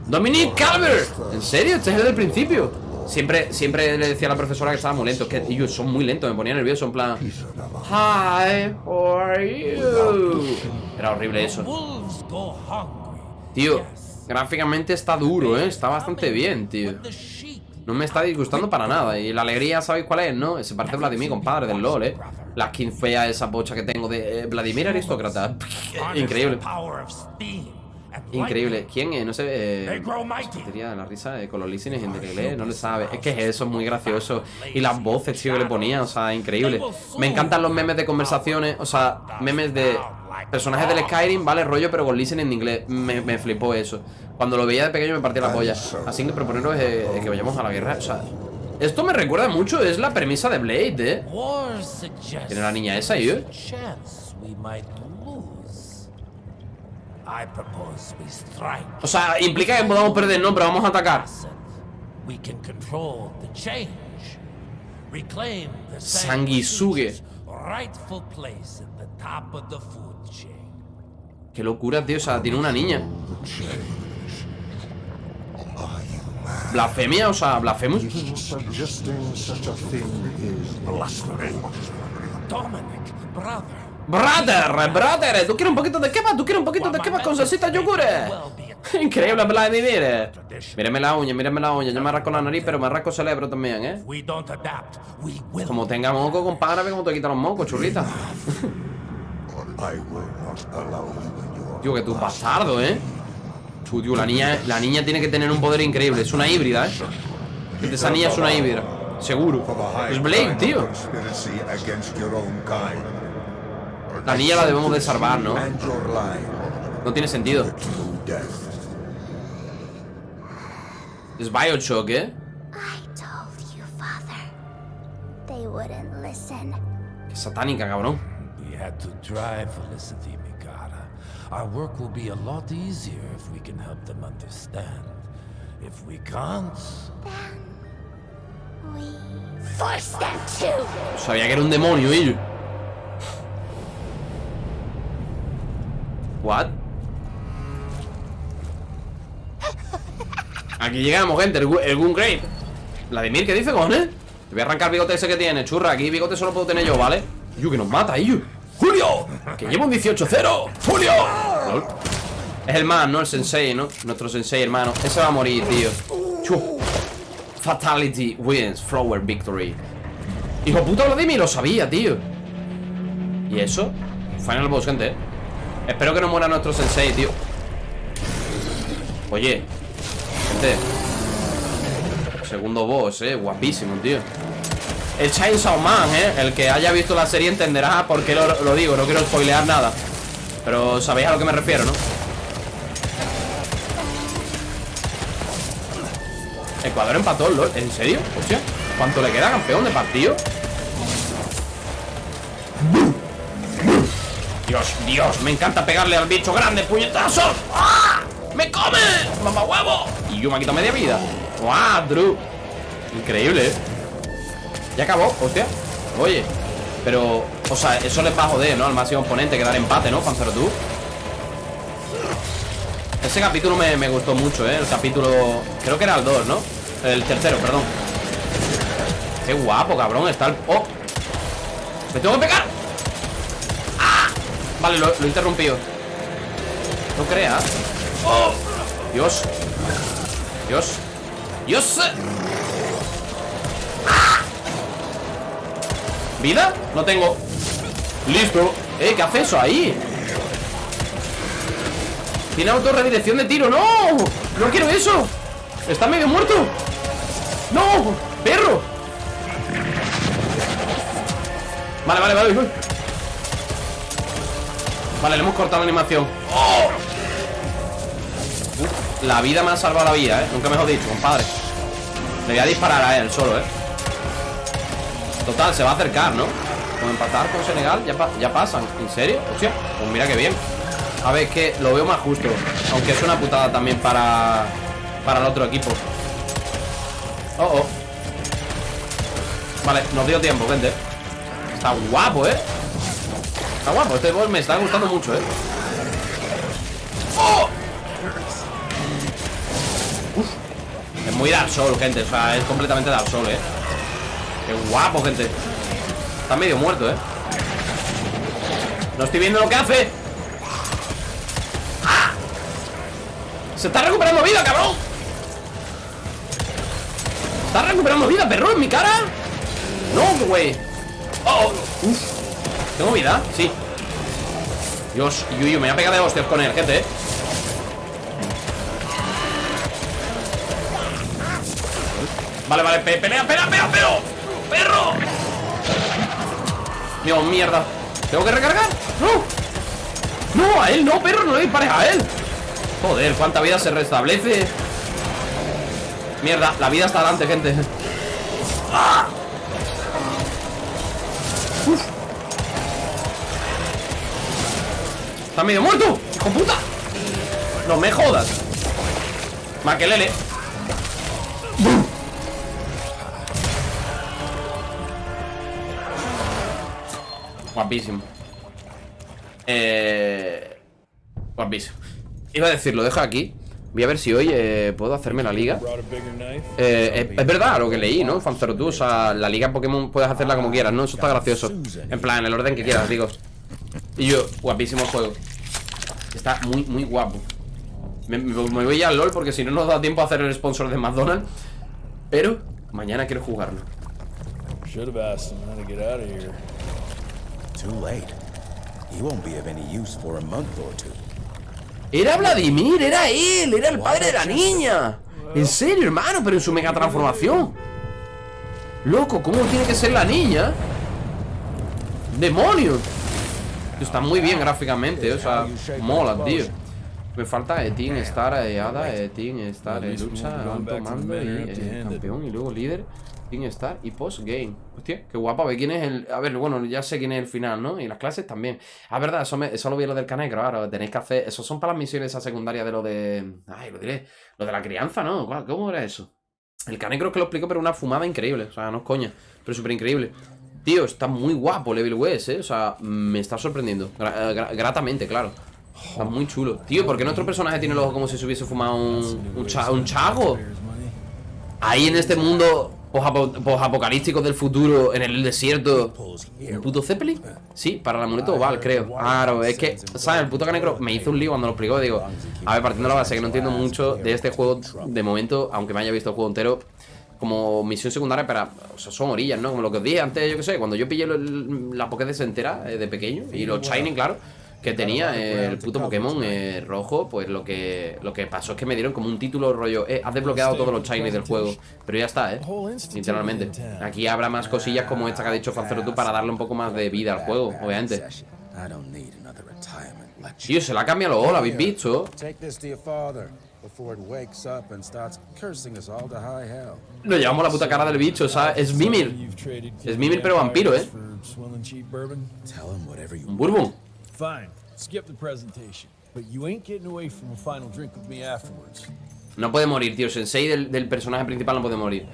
Dominique Calvert ¿En serio? Este es el del principio Siempre, siempre le decía a la profesora que estaba muy lento Es que ellos son muy lentos, me ponía nervioso En plan Hi, how are you? Era horrible eso Wolves go hungry. Tío, gráficamente está duro, ¿eh? Está bastante bien, tío no me está disgustando para nada Y la alegría, ¿sabéis cuál es? ¿No? Se parece a Vladimir, compadre, del LOL, ¿eh? La skin fea, esa bocha que tengo de eh, Vladimir aristócrata Increíble Increíble ¿Quién es? No sé eh, de la risa eh, con los listeners en inglés, no le sabe Es que es eso, es muy gracioso Y las voces, tío, que le ponía, o sea, increíble Me encantan los memes de conversaciones O sea, memes de personajes del Skyrim, ¿vale? Rollo, pero con listening en inglés Me, me flipó eso Cuando lo veía de pequeño me partía la polla Así que proponeros eh, eh, que vayamos a la guerra O sea, esto me recuerda mucho Es la premisa de Blade, ¿eh? War suggests Tiene la niña esa, ¿eh? we strike. O sea, implica que podamos perder, no, pero vamos a atacar Acid. Qué locura, tío, o sea, tiene una niña Blasfemia, o sea. Dominic, brother. Brother, ¿tú quieres un poquito de kebab? ¿Tú quieres un poquito de kebab con salsita yogures? Increíble la de mire. Míreme la uña, míreme la uña. Yo me rasco la nariz, pero me rasco el cerebro también, ¿eh? Como tenga moco, compadre, ve cómo te quitan los mocos, churrita. I will not allow you. Tío, que tú bastardo, ¿eh? Tú, tío, la niña, la niña tiene que tener un poder increíble. Es una híbrida, ¿eh? Esa niña es una híbrida. Seguro. Es Blake, tío. La niña la debemos de salvar, ¿no? No tiene sentido. Es Bioshock, ¿eh? I told you, Father. They wouldn't listen. Qué satánica, cabrón. We had to try, Felicity Mikata. Our work will be a lot easier if we can help them understand. If we can't, We force them to. Sabía que era un demonio, ello. What? Aquí llegamos, gente, el, el Gungrave Vladimir, ¿qué dice, cojones? Te voy a arrancar el bigote ese que tiene, churra Aquí bigote solo puedo tener yo, ¿vale? Yu, que nos mata, Yu ¡Julio! Que lleva un 18-0 ¡Julio! Es el man, ¿no? El sensei, ¿no? Nuestro sensei, hermano Ese va a morir, tío. Fatality wins Flower victory Hijo puta Vladimir, lo sabía, tío ¿Y eso? Final boss, gente ¿eh? Espero que no muera nuestro sensei, tío Oye Gente Segundo boss, eh Guapísimo, tío El Chainsaw Man, eh El que haya visto la serie entenderá por qué lo, digo No quiero spoilear nada Pero sabéis a lo que me refiero, ¿no? Ecuador empató, ¿lol? ¿En serio? Hostia ¿Cuánto le queda, campeón de partido? Dios, Dios, me encanta pegarle al bicho grande, puñetazo. ¡Ah! ¡Me come! ¡Mamá huevo! Y yo me quito media vida. ¡Guau, Drew! Increíble, ¿eh? Ya acabó, hostia. Oye, pero, o sea, eso les va a joder, ¿no? Al máximo oponente, que dar empate, ¿no? Panzer tú. Ese capítulo me, gustó mucho, ¿eh? El capítulo, creo que era el 2, ¿no? El tercero, perdón. Qué guapo, cabrón, está el... ¡Oh! ¡Me tengo que pegar! Vale, lo, lo he interrumpido No creas ¡Oh! Dios Dios Dios ¿Vida? No tengo Listo Eh, ¿qué hace eso ahí? Tiene autorredirección de tiro ¡No! No quiero eso Está medio muerto ¡No! ¡Perro! Vale, vale, vale voy. Vale, le hemos cortado la animación La vida me ha salvado la vida, ¿eh? Nunca mejor dicho, compadre Le voy a disparar a él solo, ¿eh? Total, se va a acercar, ¿no? Con empatar con Senegal ya, ya pasan ¿En serio? Hostia, pues mira qué bien A ver, que lo veo más justo Aunque es una putada también para Para el otro equipo Oh, oh Vale, nos dio tiempo, gente Está guapo, ¿eh? Está guapo, este boss me está gustando mucho, ¿eh? ¡Oh! Uf. Es muy Dark Soul, gente O sea, es completamente Dark Soul, ¿eh? Qué guapo, gente Está medio muerto, ¿eh? No estoy viendo lo que hace ¡Ah! Se está recuperando vida, cabrón Está recuperando vida, perro, en mi cara No, güey Oh, oh. Uf. ¿Tengo vida? Sí Dios, Yuyu, me voy a pegar de hostias con él, gente, eh Vale, vale, pe- pelea, pelea, pelea, ¡Perro! Dios, mierda ¿Tengo que recargar? ¡No! ¡No, a él no, perro! ¡No le dispares a él! Joder, cuánta vida se restablece Mierda, la vida está adelante, gente ¡Ah! Uf. Está medio muerto, hijo puta No me jodas Maquelele Guapísimo Eh... Guapísimo Iba a decir, lo aquí Voy a ver si hoy eh, puedo hacerme la liga. Eh, es, verdad lo que leí, ¿no? Fanzero tú, o sea, la liga Pokémon puedes hacerla como quieras, ¿no? Eso está gracioso. En plan, en el orden que quieras, digo. Y yo, guapísimo juego. Está muy, muy guapo. Me voy ya al LOL porque si no nos da tiempo a hacer el sponsor de McDonald's. Pero mañana quiero jugarlo. Too late. He won't be of any use for a month or two. Era Vladimir, era él, era el padre de la niña. En serio, hermano, pero en su mega transformación. Loco, ¿cómo tiene que ser la niña? ¡Demonios! Está muy bien gráficamente, o sea, mola, tío. Me falta Etin, Star, eh, Ada, Etin, Star, eh, lucha, alto mando y eh, campeón y luego líder. Etin, Star y post-game. Hostia, qué guapa. A ver quién es el. A ver, bueno, ya sé quién es el final, ¿no? Y las clases también. Ah, verdad, eso, me- eso lo vi en lo del canegro. Ahora tenéis que hacer. Esos son para las misiones esa secundaria de lo de. Ay, lo diré. Lo de la crianza, ¿no? ¿Cuál- ¿Cómo era eso? El cane creo que lo explico, pero una fumada increíble. O sea, no es coña, pero súper increíble. Tío, está muy guapo Level West, ¿eh? O sea, me está sorprendiendo. Gra- eh, gra- gratamente, claro. Está muy chulo. Tío, ¿por qué nuestro personaje tiene el ojo como si se hubiese fumado un, un, cha- un chago? Ahí en este mundo posapo- posapocalíptico del futuro, en el desierto. ¿Un puto Zeppelin? Sí, para el amuleto oval, creo. Claro, es que, ¿sabes? El puto canecro me hizo un lío cuando lo explicó. Digo, a ver, partiendo de la base que no entiendo mucho de este juego de momento, aunque me haya visto el juego entero. Como misión secundaria para. O sea, son orillas, ¿no? Como lo que os dije antes, yo que sé, cuando yo pillé el- la Pokédex entera eh, de pequeño y los Shining, claro, que tenía eh, el puto Pokémon eh, rojo, pues lo que lo que pasó es que me dieron como un título rollo, eh, has desbloqueado todos los Shiny del juego. Pero ya está, eh. Literalmente. Aquí habrá más cosillas como esta que ha dicho Fancero tú para darle un poco más de vida al juego, obviamente. Tío, se la ha cambiado lo habéis visto. Nos llevamos la puta cara del bicho, ¿sabes? Es Mimir. Es Mimir, pero vampiro, ¿eh? Un Bourbon. Fine. Skip the presentation. But you ain't getting away from a final drink with me afterwards. No puede morir, tío. Sensei del, personaje principal no puede morir.